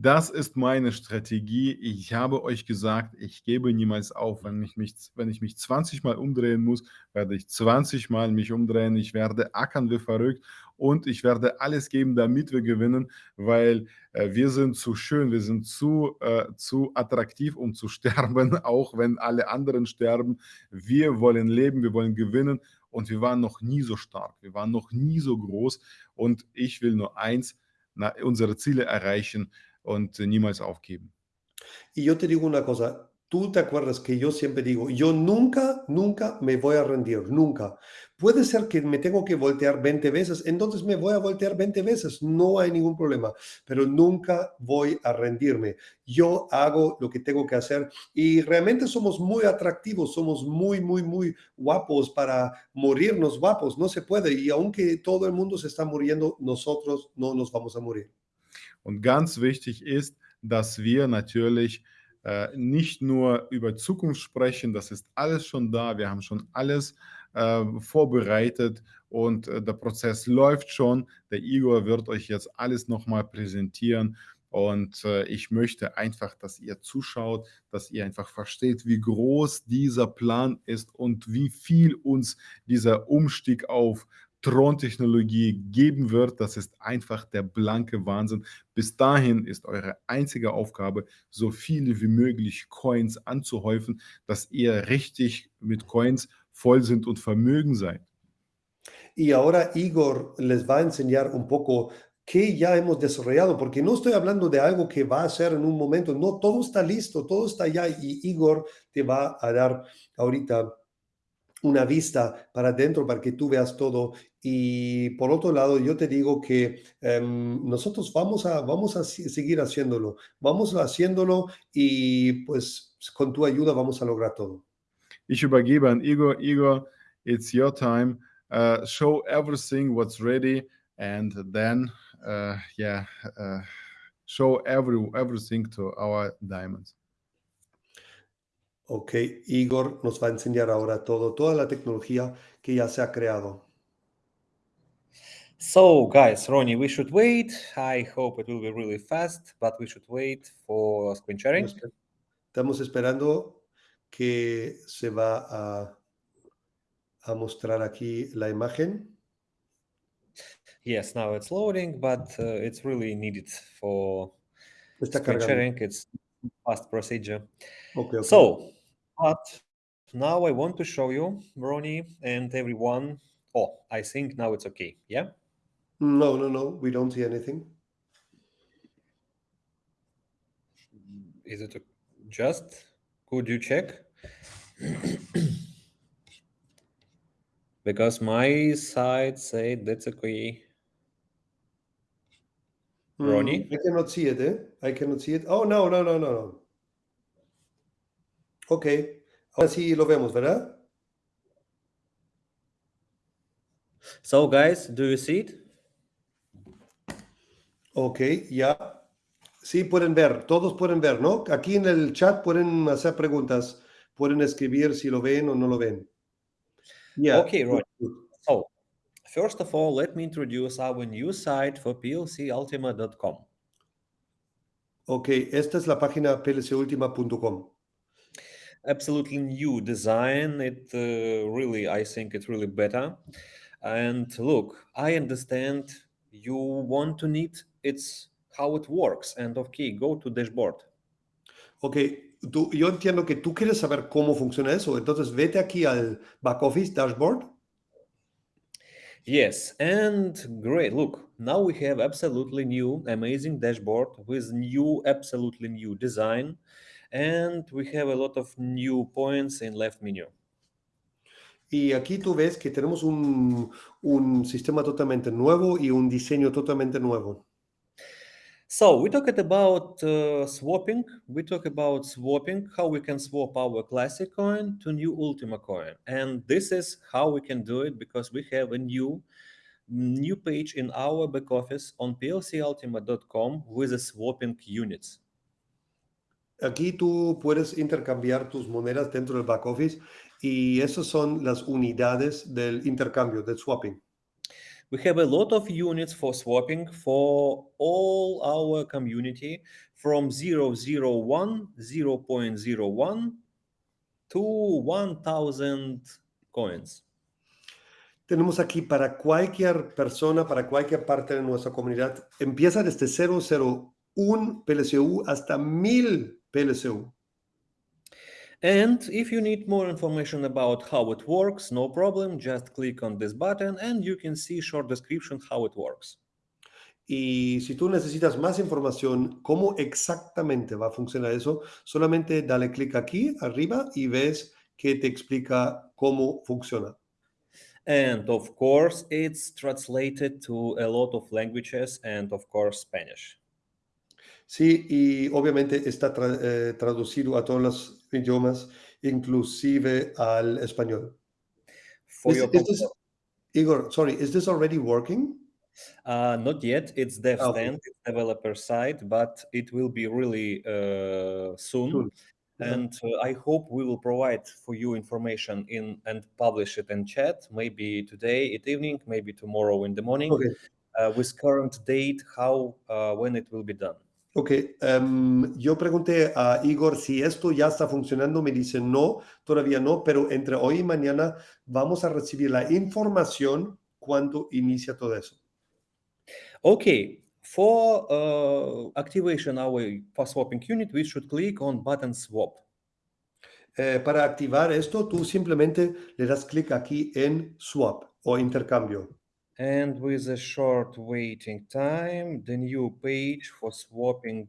Das ist meine Strategie. Ich habe euch gesagt, ich gebe niemals auf. Wenn ich mich wenn ich mich 20 Mal umdrehen muss, werde ich 20 Mal mich umdrehen. Ich werde ackern wie verrückt und ich werde alles geben, damit wir gewinnen, weil, äh, wir sind zu schön, wir sind zu äh, zu attraktiv, um zu sterben, auch wenn alle anderen sterben. Wir wollen leben, wir wollen gewinnen und wir waren noch nie so stark. Wir waren noch nie so groß und ich will nur eins, na, unsere Ziele erreichen und niemals aufgeben. Y yo te digo una cosa, tú te acuerdas que yo siempre digo, yo nunca, nunca me voy a rendir, nunca. Puede ser que me tengo que voltear 20 veces, entonces me voy a voltear 20 veces, no hay ningún problema, pero nunca voy a rendirme. Yo hago lo que tengo que hacer y realmente somos muy atractivos, somos muy, muy, muy guapos para morirnos guapos, no se puede. Y aunque todo el mundo se está muriendo, nosotros no nos vamos a morir. Und ganz wichtig ist, dass wir natürlich äh, nicht nur über Zukunft sprechen, das ist alles schon da, wir haben schon alles äh, vorbereitet und äh, der Prozess läuft schon. Der Igor wird euch jetzt alles nochmal präsentieren und äh, ich möchte einfach, dass ihr zuschaut, dass ihr einfach versteht, wie groß dieser Plan ist und wie viel uns dieser Umstieg auf Thron-Technologie geben wird. Das ist einfach der blanke Wahnsinn. Bis dahin ist eure einzige Aufgabe, so viele wie möglich Coins anzuhäufen, dass ihr richtig mit Coins voll sind und vermögen seid. Y ahora Igor les va a enseñar un poco qué ya hemos desarrollado, porque no estoy hablando de algo que va a ser en un momento, no, todo está listo, todo está ya y Igor te va a dar ahorita una vista para adentro para que tú veas todo. Y por otro lado, yo te digo que em, nosotros vamos a, vamos a seguir haciéndolo, vamos haciéndolo y pues con tu ayuda vamos a lograr todo. Ich übergebe an Igor. Igor, it's your time. Uh, show everything what's ready, and then, uh, yeah, uh, show every everything to our diamonds. Ok, Igor nos va a enseñar ahora todo, toda la tecnología que ya se ha creado. So, guys, Ronnie, we should wait. I hope it will be really fast, but we should wait for screen sharing. Estamos- esperando que se va a, a mostrar aquí la imagen. Yes, now it's loading, but uh, it's really needed for Está screen cargando. sharing. It's fast procedure. Ok, ok. So, but now I want to show you, Ronnie, and everyone. Oh, I think now it's okay. Yeah. No, no, no, we don't see anything. Is it just? Could you check? because my side said that's okay. Ronnie? Mm, I cannot see it, eh? I cannot see it. Oh, no, no, no, no, no. Ok, ahora sí lo vemos, ¿verdad? So, guys, do you see it? Ok, ya. Sí, pueden ver, todos pueden ver, ¿no? Aquí en el chat pueden hacer preguntas, pueden escribir si lo ven o no lo ven. Yeah, Okay, good. So, first of all, let me introduce our new site for plcultima.com. Ok, esta es la página plcultima.com. Absolutely new design. It uh, really, I think it's really better. And look, I understand you want to need it's how it works. And okay, go to dashboard. Ok, tú, yo entiendo que tú quieres saber cómo funciona eso, entonces vete aquí al back office dashboard. Yes, and great. Look, now we have absolutely new, amazing dashboard with new, absolutely new design, and we have a lot of new points in left menu. Y aquí tú ves que tenemos un, un sistema totalmente nuevo y un diseño totalmente nuevo. So we talked about uh, swapping. We talk about swapping, how we can swap our classic coin to new Ultima coin, and this is how we can do it because we have a new new page in our back office on plcultima.com with the swapping units. Aquí tú puedes intercambiar tus monedas dentro del back office y esas son las unidades del intercambio, del swapping. We have a lot of units for swapping for all our community from 001, 0.01 to 1000 coins. Tenemos aquí para cualquier persona, para cualquier parte de nuestra comunidad, empieza desde 001 PLCU hasta 1000 PLCU. And if you need more information about how it works, no problem, just click on this button and you can see short description how it works. Y si tú necesitas más información, cómo exactamente va a funcionar eso, solamente dale clic aquí arriba y ves que te explica cómo funciona. And of course, it's translated to a lot of languages and of course Spanish. Sí, y obviamente está tra- eh, traducido a todos los idiomas, inclusive al español. Is- is this- Igor, sorry, is this already working? Uh, not yet. It's dev Ah, okay. stand, it's developer side, but it will be really uh, soon. Soon. Yeah. And uh, I hope we will provide for you information in and publish it in chat. Maybe today at evening, maybe tomorrow in the morning, Ok, uh, with current date, how uh, when it will be done. Ok. em, yo pregunté a Igor si esto ya está funcionando. Me dice no, todavía no, pero entre hoy y mañana vamos a recibir la información cuando inicia todo eso. Okay. For uh, activation our for swapping unit, we should click on button swap. Eh, para activar esto, tú simplemente le das clic aquí en Swap o intercambio. And with a short waiting time, the new page for swapping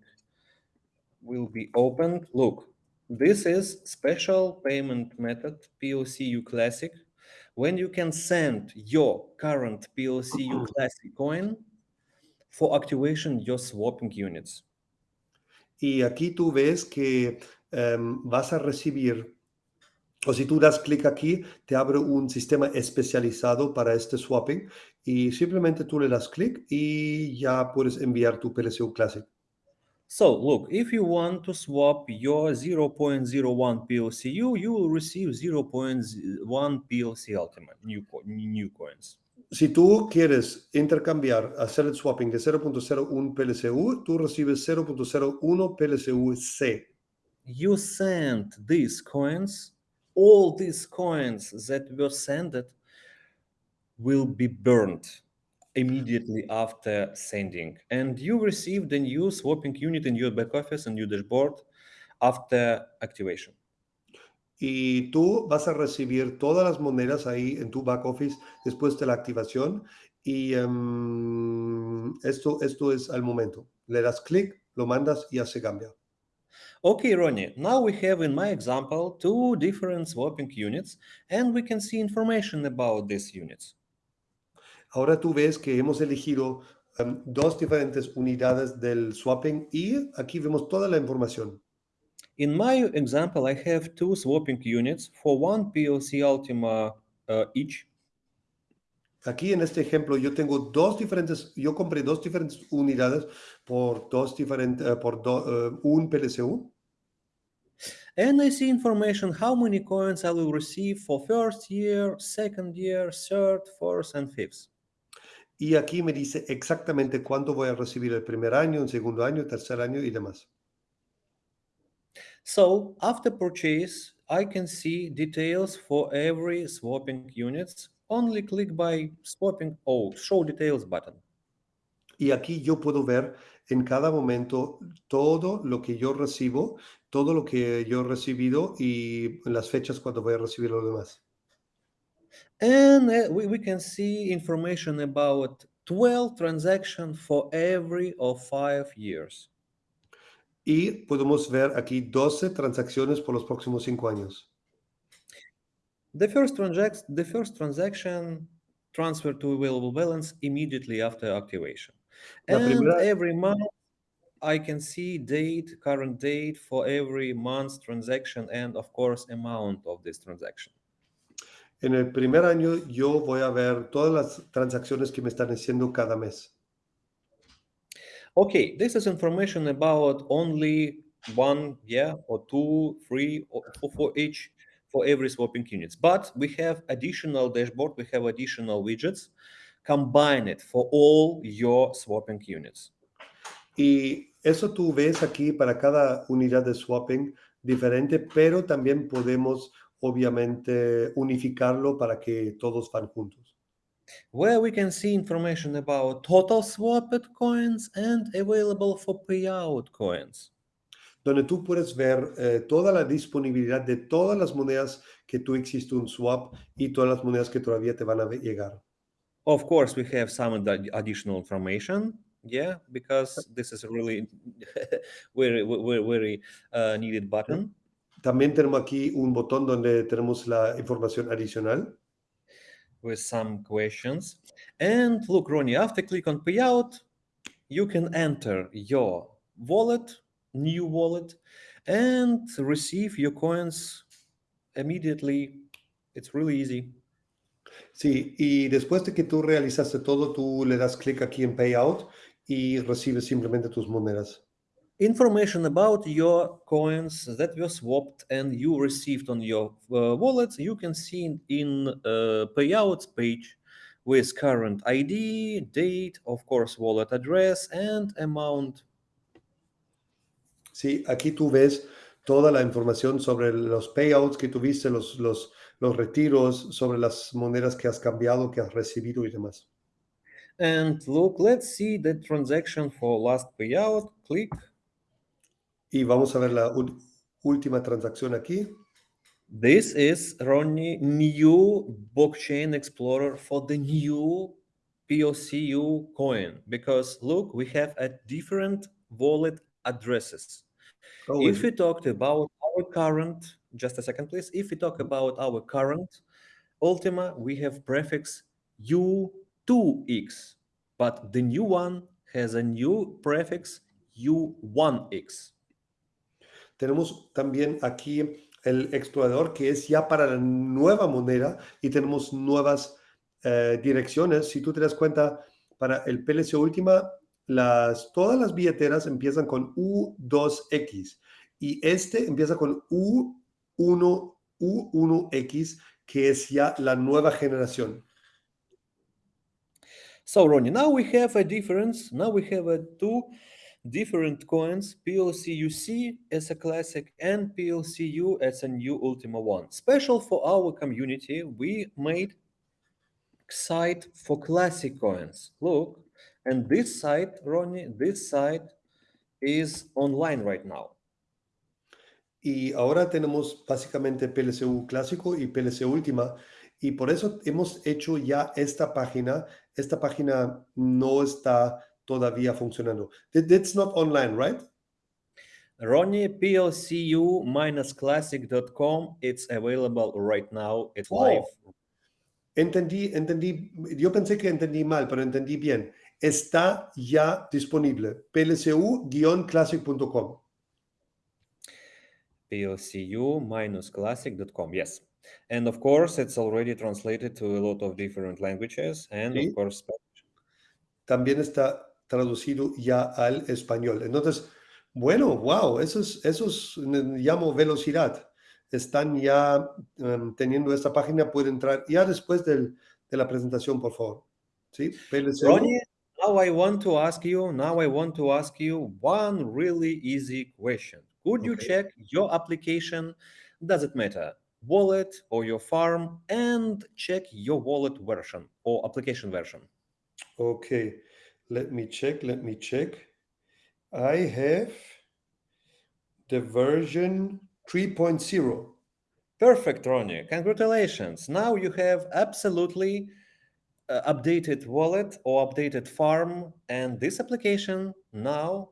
will be opened. Look, this is special payment method POCU Classic when you can send your current POCU mm-hmm. Classic coin for activation your swapping units. Y aquí tú ves que em, vas a recibir, o si tú das clic aquí, te abre un sistema especializado para este swapping y simplemente tú le das clic y ya puedes enviar tu PLCU Classic. So look, if you want to swap your 0.01 PLCU, you will receive 0.1 PLC Ultimate new, co- new coins. Si tú quieres intercambiar, hacer el swapping de 0.01 PLCU, tú recibes 0.01 PLCU C. You send these coins, all these coins that were sent will be burned immediately after sending. And you receive the new swapping unit in your back office and your dashboard after activation. Y tú vas a recibir todas las monedas ahí en tu back office después de la activación. Y em, esto, esto es al momento. Le das clic, lo mandas y ya se cambia. Okay, Ronnie, now we have in my example two different swapping units and we can see information about these units. Ahora tú ves que hemos elegido em, dos diferentes unidades del swapping y aquí vemos toda la información. In my example, I have two swapping units for one PLC Ultima uh, each. Aquí en este ejemplo yo tengo dos diferentes, yo compré dos diferentes unidades por dos diferentes, eh, por do- eh, un PLCU. And I see information how many coins I will receive for first year, second year, third, fourth, and fifth. Y aquí me dice exactamente cuánto voy a recibir el primer año, el segundo año, tercer año y demás. So after purchase, I can see details for every swapping units. Only click by swapping oh show details button. Y aquí yo puedo ver en cada momento todo lo que yo recibo, todo lo que yo he recibido y las fechas cuando voy a recibir lo demás. And uh, we, we can see information about 12 transactions for every of five years. Y podemos ver aquí 12 transacciones por los próximos cinco años. The first transac- the first transaction transfer to available balance immediately after activation. La and primera- every month I can see date, current date for every month's transaction and of course amount of this transaction. En el primer año yo voy a ver todas las transacciones que me están haciendo cada mes. Okay, this is information about only one, yeah, or two, three, or for, each, for every swapping units. But we have additional dashboard, we have additional widgets, combine it for all your swapping units. Y eso tú ves aquí para cada unidad de swapping diferente, pero también podemos obviamente unificarlo para que todos van juntos. Where we can see information about total swapped coins and available for payout coins. Donde tú puedes ver eh, toda la disponibilidad de todas las monedas que tú existe un swap y todas las monedas que todavía te van a llegar. Of course, we have some ad- additional information, yeah, because this is a really very, very, very uh, needed button. También tenemos aquí un botón donde tenemos la información adicional. with some questions. And look, Ronnie, after click on payout, you can enter your wallet, new wallet, and receive your coins immediately. It's really easy. Sí, y después de que tú realizaste todo, tú le das clic aquí en Payout y recibes simplemente tus monedas. Information about your coins that were swapped and you received on your uh, wallet, you can see in, in uh, payouts page with current ID, date, of course, wallet address, and amount Sí, aquí tú ves toda la información sobre los payouts que tuviste, los, los, los retiros, sobre las monedas que has cambiado, que has recibido y demás. And look, let's see the transaction for last payout. Click. Y vamos a ver la última transacción aquí. This is Ronnie new blockchain explorer for the new PLCU coin because look, we have a different wallet addresses. Oh, If we talked about our current, just a second, please. If we talk about our current Ultima, we have prefix U2X, but the new one has a new prefix U1X. Tenemos también aquí el explorador que es ya para la nueva moneda y tenemos nuevas eh, direcciones. Si tú te das cuenta, para el PLC Última, las, todas las billeteras empiezan con U2X y este empieza con U1, U1X, que es ya la nueva generación. So Ronnie, now we have a difference. Now we have a two different coins, PLCUC as a classic and PLCU as a new Ultima One. Special for our community, we made site for classic coins. Look, and this site, Ronnie, this site is online right now. Y ahora tenemos básicamente PLCU clásico y PLC última. Y por eso hemos hecho ya esta página. Esta página no está todavía funcionando. That- That's not online, right? Ronnie, PLCU-classic.com. It's available right now. It's Oh. live. Entendí, entendí. Yo pensé que entendí mal, pero entendí bien. Está ya disponible. plcu-classic.com. plcu-classic.com yes and of course it's already translated to a lot of different languages and Sí. of course Spanish. También está traducido ya al español. Entonces, bueno, wow, eso es, eso es, llamo velocidad. Están ya em, teniendo esta página, pueden entrar ya después del- de la presentación, por favor. ¿Sí? PLCU. Ronnie, now i want to ask you now i want to ask you one really easy question could you Okay. check your application does it matter wallet or your farm and check your wallet version or application version Okay, let me check, let me check. I have the version 3.0. Perfect, Ronnie. Congratulations. Now you have absolutely uh, updated wallet or updated farm, and this application now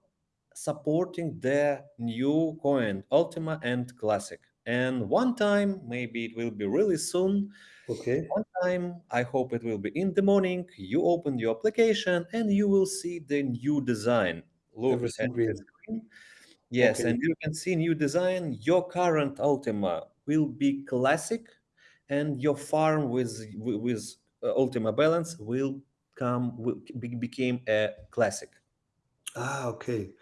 supporting the new coin, Ultima and Classic. And one time, maybe it will be really soon. Okay, One time, I hope it will be in the morning. You open your application and you will see the new design. Look at the screen. Yes, Okay. and you can see new design. Your current Ultima will be classic, and your farm with with uh, Ultima Balance will come will be, became a classic. Ah, ok.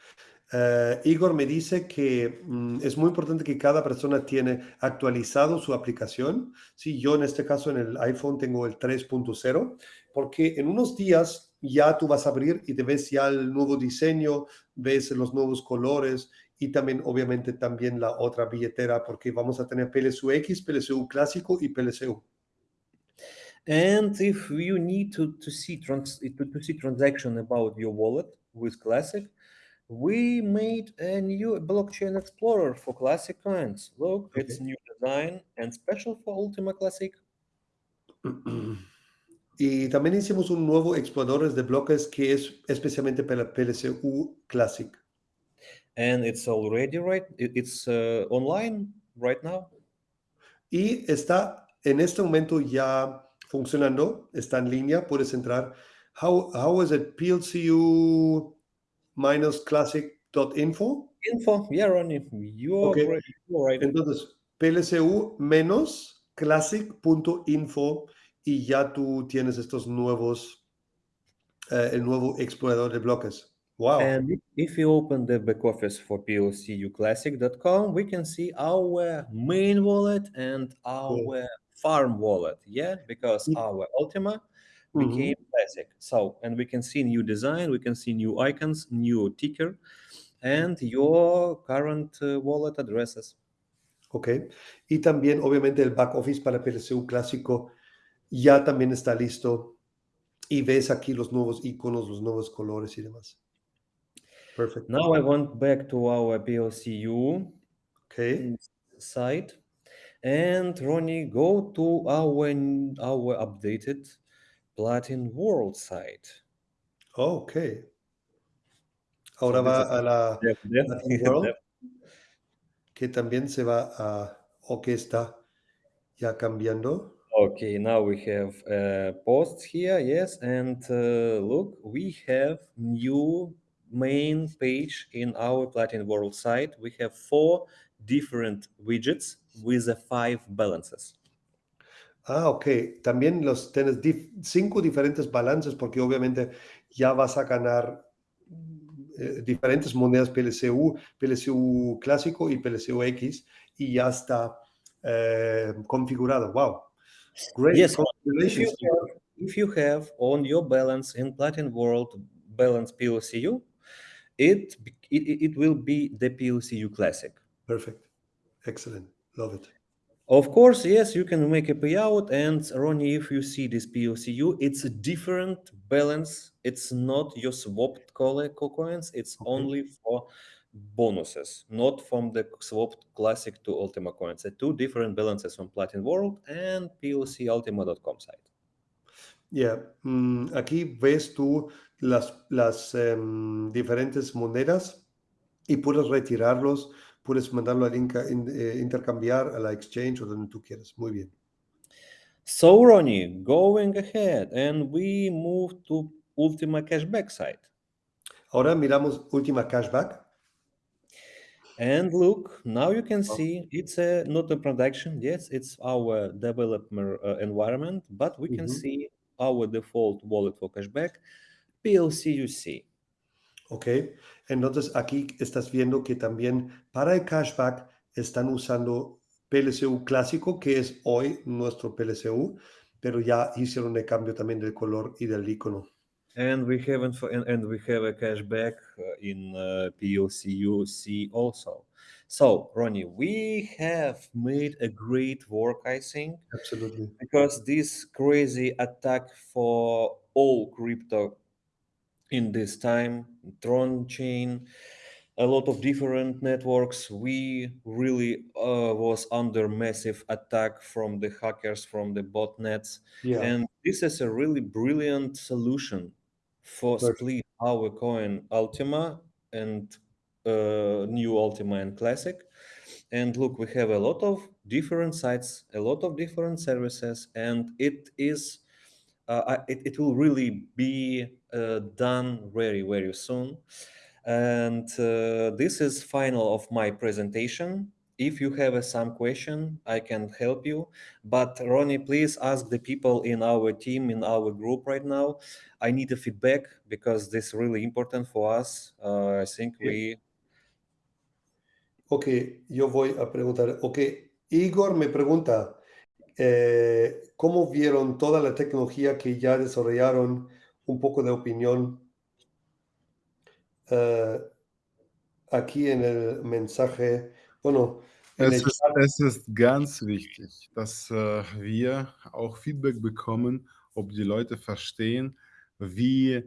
Eh, Igor me dice que mm, es muy importante que cada persona tiene actualizado su aplicación. Sí, yo en este caso en el iPhone tengo el 3.0, porque en unos días ya tú vas a abrir y te ves ya el nuevo diseño, ves los nuevos colores y también obviamente también la otra billetera, porque vamos a tener PLSU X, PLSU clásico y PLSU. And if you need to, to see to see transaction about your wallet with Classic, we made a new blockchain explorer for Classic coins. Look, it's new design and special for Ultima Classic. Y también hicimos un nuevo explorador de bloques que es especialmente para PLSU Classic. and it's already right it's uh, online right now Y está en este momento ya funcionando, está en línea, puedes entrar. How, how is it? PLCU minus classic.info. info yeah ronnie you're Okay. right, you're right. Entonces, PLCU menos classic.info y ya tú tienes estos nuevos, eh, el nuevo explorador de bloques. Wow. and if- you open the back office for plcuclassic.com we can see our main wallet and our farm wallet yeah because our ultima Mhm. became classic so and we can see new design we can see new icons new ticker and your current uh, wallet addresses Ok. Y también, obviamente, el back office para PLCU clásico ya también está listo. Y ves aquí los nuevos iconos, los nuevos colores y demás. Perfecto. Now I went back to our PLCU Ok. site And Ronnie, go to our our updated Platin World site. Okay. Ahora So va a la Dev- Dev- Latin World, Dev- que también se va a, o que está ya cambiando. Okay, now we have uh, posts here, yes, and uh, look, we have new main page in our Platin World site. We have four different widgets with the five balances. Ah, ok. También los tienes dif- cinco diferentes balances porque obviamente ya vas a ganar eh, diferentes monedas PLCU, PLCU clásico y PLCU X y ya está eh, configurado. Wow. Great. Yes, If you, have, if you have on your balance in Platin World balance PLCU, it- it will be the PLCU Classic. Perfect. Excellent. Love it. Of course, yes, you can make a payout. And Ronnie, if you see this PLCU, it's a different balance. It's not your swapped co- co- coins. It's Okay. only for bonuses, not from the swapped classic to Ultima coins. They're two different balances on Platin World and PLCUltima.com site. Yeah. mm, aquí ves tú las, las em, diferentes monedas y puedes retirarlos, puedes mandarlo al inca- in- eh, intercambiar a la exchange o donde tú quieras. Muy bien. So, Ronnie, going ahead, and we move to Ultima Cashback site. Ahora miramos última cashback. And look, now you can Oh. see it's a not a production. Yes, it's our developer uh, environment, but we can Mhm. see our default wallet for cashback, PLCUC. Ok. Entonces aquí estás viendo que también para el cashback están usando PLCU clásico, que es hoy nuestro PLCU, pero ya hicieron el cambio también del color y del icono. And we for, and, and we have a cashback uh, in uh, PLCUC also. So, Ronnie, we have made a great work, I think. Absolutely. because this crazy attack for all crypto in this time tron chain a lot of different networks we really uh, was under massive attack from the hackers from the botnets Yeah. and this is a really brilliant solution for Perfect. split our coin ultima and uh, new ultima and classic and look we have a lot of different sites a lot of different services and it is uh, it, it will really be uh, done very very soon. And uh, this is final of my presentation. If you have uh, some question i can help you. But ronnie please ask the people in our team in our group right now. I need a feedback because this is really important for us. Uh, i think we Ok, yo voy a preguntar. Ok, Igor me pregunta, eh, ¿cómo vieron toda la tecnología que ya desarrollaron? Un poco de opinión eh, aquí en el mensaje. Bueno, Es ist, es ist ganz wichtig, dass äh, wir auch Feedback bekommen, ob die Leute verstehen, wie,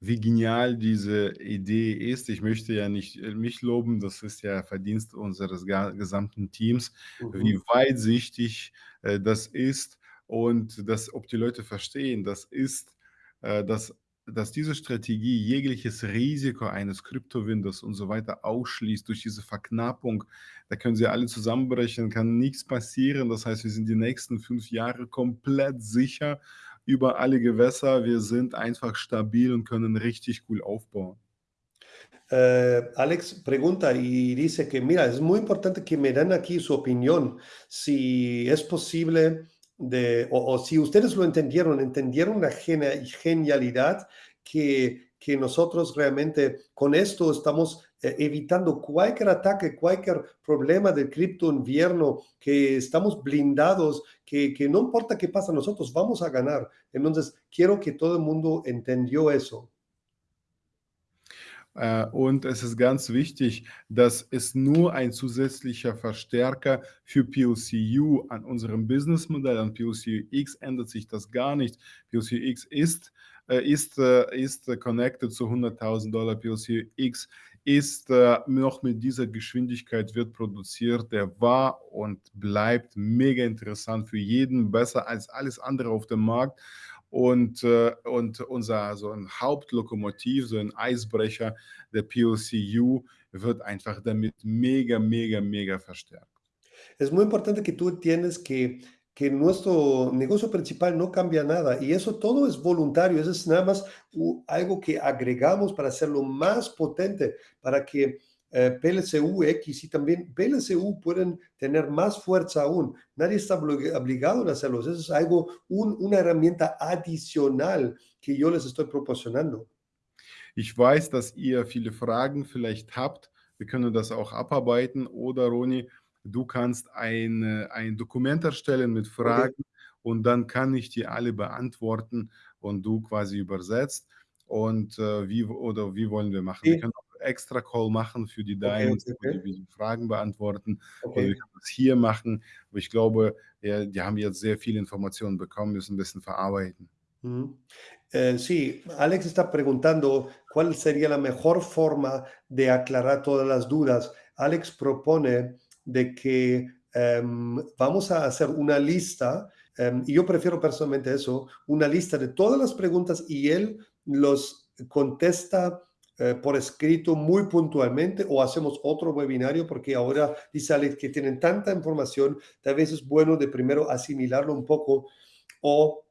wie genial diese Idee ist. Ich möchte ja nicht äh, mich loben, das ist ja Verdienst unseres ga- gesamten Teams, wie Mhm. weitsichtig äh, das ist und dass, ob die Leute verstehen, das ist, äh, dass, dass diese Strategie jegliches Risiko eines Kryptowindows und so weiter ausschließt durch diese Verknappung. Da können sie alle zusammenbrechen, kann nichts passieren. Das heißt, wir sind die nächsten fünf Jahre komplett sicher über alle Gewässer. Wir sind einfach stabil und können richtig cool aufbauen. Eh, Alex pregunta y dice que, mira, es muy importante que me den aquí su opinión, si es posible de, o, o si ustedes lo entendieron, entendieron la genia- genialidad que, que nosotros realmente con esto estamos evitando cualquier ataque, cualquier problema del cripto invierno, que estamos blindados, que, que no importa qué pasa, nosotros vamos a ganar. Entonces, quiero que todo el mundo entendió eso. Äh, Und es ist ganz wichtig, dass es nur ein zusätzlicher Verstärker für PLCU an unserem Businessmodell, an PLCX ändert sich das gar nicht. PLCX ist, äh, ist, äh, ist connected zu 100.000 Dollar. PLCX ist äh, noch mit dieser Geschwindigkeit wird produziert, der war und bleibt mega interessant für jeden, besser als alles andere auf dem Markt. Und, äh, und unser so ein Hauptlokomotiv, so ein Eisbrecher, der PLCU, wird einfach damit mega, mega, mega verstärkt. Es muy importante que tú entiendes que, que nuestro negocio principal no cambia nada y eso todo es voluntario, eso es nada más algo que agregamos para hacerlo más potente, para que eh, PLCU X y también PLCU pueden tener más fuerza aún. Nadie está oblig- obligado a hacerlo, eso es algo, un- una herramienta adicional que yo les estoy proporcionando. Ich weiß, dass ihr viele Fragen vielleicht habt. Wir können das auch abarbeiten. Oder Roni, du kannst eine, ein Dokument erstellen mit Fragen und dann kann ich die alle beantworten und du quasi übersetzt. Und äh, wie oder wie wollen wir machen? Wir Sí. können auch extra Call machen für die Okay, Diamonds, okay, die, okay. Fragen beantworten. Oder Okay. wir können das hier machen. Aber ich glaube, ja, die haben jetzt sehr viele Informationen bekommen, müssen ein bisschen verarbeiten. Ujú. Eh, sí, Alex está preguntando cuál sería la mejor forma de aclarar todas las dudas. Alex propone de que em, vamos a hacer una lista, em, y yo prefiero personalmente eso, una lista de todas las preguntas y él los contesta eh, por escrito muy puntualmente o hacemos otro webinario porque ahora dice Alex que tienen tanta información, tal vez es bueno de primero asimilarlo un poco o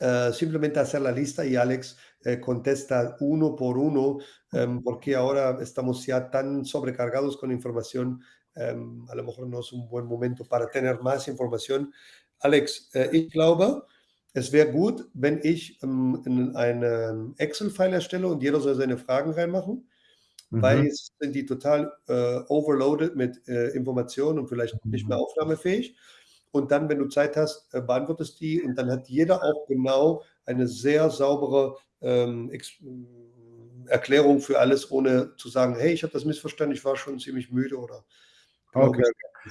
eh, simplemente hacer la lista y Alex eh, contesta uno por uno, em, porque ahora estamos ya tan sobrecargados con información, em, a lo mejor no es un buen momento para tener más información. Alex, äh, ich glaube, es wäre gut, wenn ich ähm, in einen Excel-File erstelle und jeder soll seine Fragen reinmachen, weil Mhm. jetzt sind die total äh, overloaded mit äh, Informationen und vielleicht nicht mehr aufnahmefähig. Und dann, wenn du Zeit hast, äh, beantwortest die und dann hat jeder auch genau eine sehr saubere ähm, mm, Erklärung für alles, ohne zu sagen, hey, ich habe das missverstanden, ich war schon ziemlich müde oder Okay.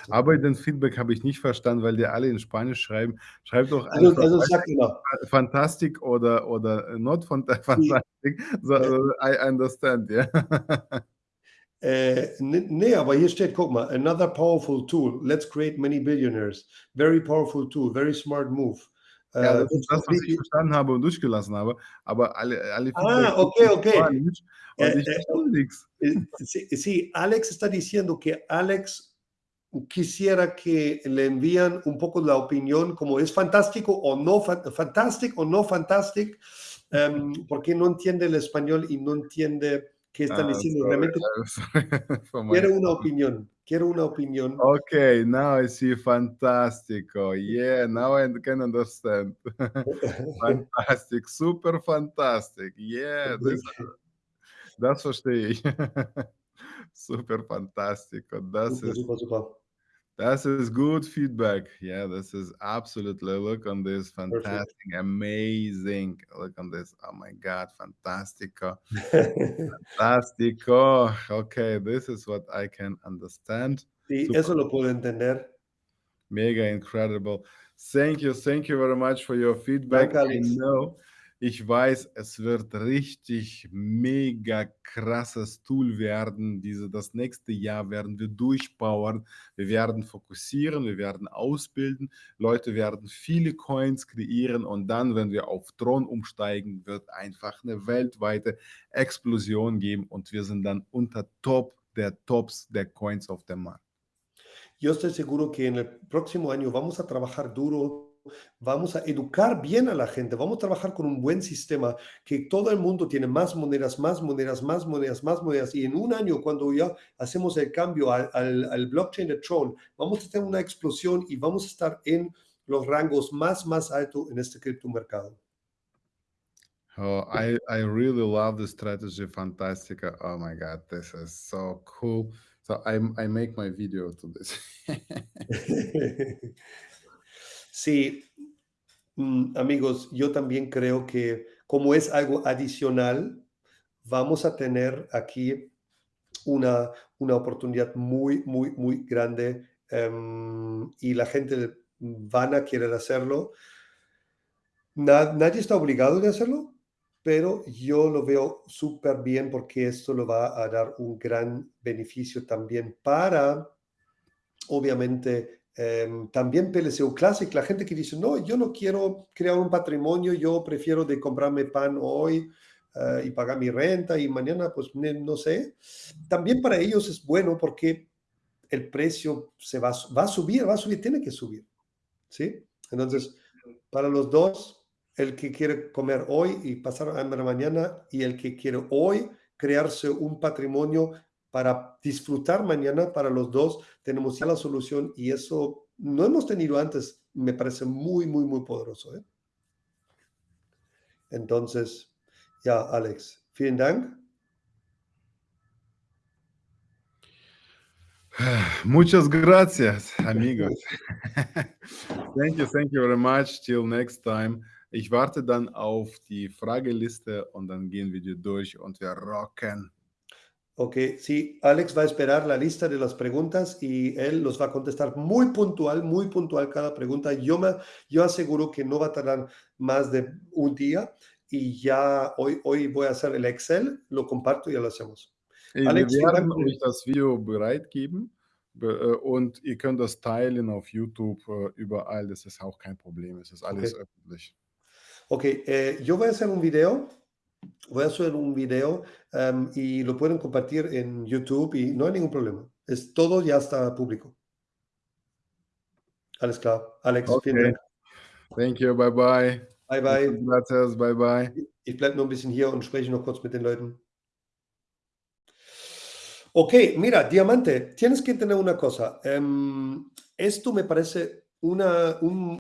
Aber den Feedback habe ich nicht verstanden, weil die alle in Spanisch schreiben. Schreibt doch Also, einfach also sag immer. fantastic oder, oder not fanta- fantastic. So, Ja. so, I understand, ja. Äh, ne- nee, aber hier steht, guck mal, another powerful tool. Let's create many billionaires. Very powerful tool, very smart move. Ja, Äh, das ist das, was ich verstanden habe und durchgelassen habe. Aber alle, alle Ah, okay, okay. Und Äh, ich äh, nichts. Sí, sí, Alex está diciendo que Alex quisiera que le envían un poco la opinión, como es fantástico o no, fa- fantastic o no fantastic, em, porque no entiende el español y no entiende qué están Ah, diciendo. sorry, Realmente sorry quiero una opinión, quiero una opinión. Okay, now I see fantastico. Yeah, now I can understand. Fantastic, super fantastic. Yeah, das, das verstehe ich. super fantastico. Das Super, ist, super, super. Das ist good feedback. Yeah, this is absolutely. Look on this, fantastic, amazing. Look on this. Oh my God, fantastico. Fantastico. Okay, this is what I can understand. Sí, Super. eso lo puedo entender. Mega incredible. Thank you, thank you very much for your feedback. Danke, I know, ich weiß, es wird richtig mega krasses Tool werden. Diese, das nächste Jahr werden wir durchpowern. Wir werden fokussieren, wir werden ausbilden. Leute werden viele Coins kreieren und dann, wenn wir auf Tron umsteigen, wird einfach eine weltweite Explosion geben und wir sind dann unter Top der Tops der Coins auf dem Markt. Yo estoy seguro que en el próximo año vamos a trabajar duro, vamos a educar bien a la gente, vamos a trabajar con un buen sistema, que todo el mundo tiene más monedas, más monedas, más monedas, más monedas. Y en un año, cuando ya hacemos el cambio al, al- al blockchain de Tron, vamos a tener una explosión y vamos a estar en los rangos más, más altos en este criptomercado. Oh, I I really love the strategy, Fantastica. Oh my God, this is so cool. So I I make my video to this. Sí, mm, amigos, yo también creo que como es algo adicional, vamos a tener aquí una, una oportunidad muy, muy, muy grande em, y la gente van a querer hacerlo. Na- ¿Nadie está obligado de hacerlo? pero yo lo veo súper bien porque esto lo va a dar un gran beneficio también para, obviamente, em, también PLCU Classic, la gente que dice, no, yo no quiero crear un patrimonio, yo prefiero de comprarme pan hoy eh, y pagar mi renta y mañana, pues no sé. También para ellos es bueno porque el precio se va, va a subir, va a subir, tiene que subir. ¿Sí? Entonces, para los dos, el que quiere comer hoy y pasar hambre mañana y el que quiere hoy crearse un patrimonio para disfrutar mañana, para los dos, tenemos ya la solución y eso no hemos tenido antes, me parece muy, muy, muy poderoso. ¿eh? Entonces, ja, Alex, vielen Dank. Muchas gracias, amigos. thank you, thank you very much. Till next time. Ich warte dann auf die Frageliste und dann gehen wir die durch und wir rocken. Ok, sí, Alex va a esperar la lista de las preguntas y él los va a contestar muy puntual, muy puntual cada pregunta. Yo, me, yo aseguro que no va a tardar más de un día y ya hoy, hoy voy a hacer el Excel, lo comparto y ya lo hacemos. Ey, Alex, wir werden euch das Video bereitgeben und ihr könnt das teilen auf YouTube, überall, das ist auch kein Problem, es ist alles Okay. öffentlich. Ok, eh, yo voy a hacer un video, voy a hacer un video em, y lo pueden compartir en YouTube y no hay ningún problema. Es, todo ya está público. Alles klar. Alex, vielen Okay. Thank you, bye bye. Bye, bye. Gracias, bye bye. Ich bleibe noch ein bisschen hier und spreche noch kurz mit den Leuten. Ok, mira, Diamante, tienes que entender una cosa. em, esto me parece una, un,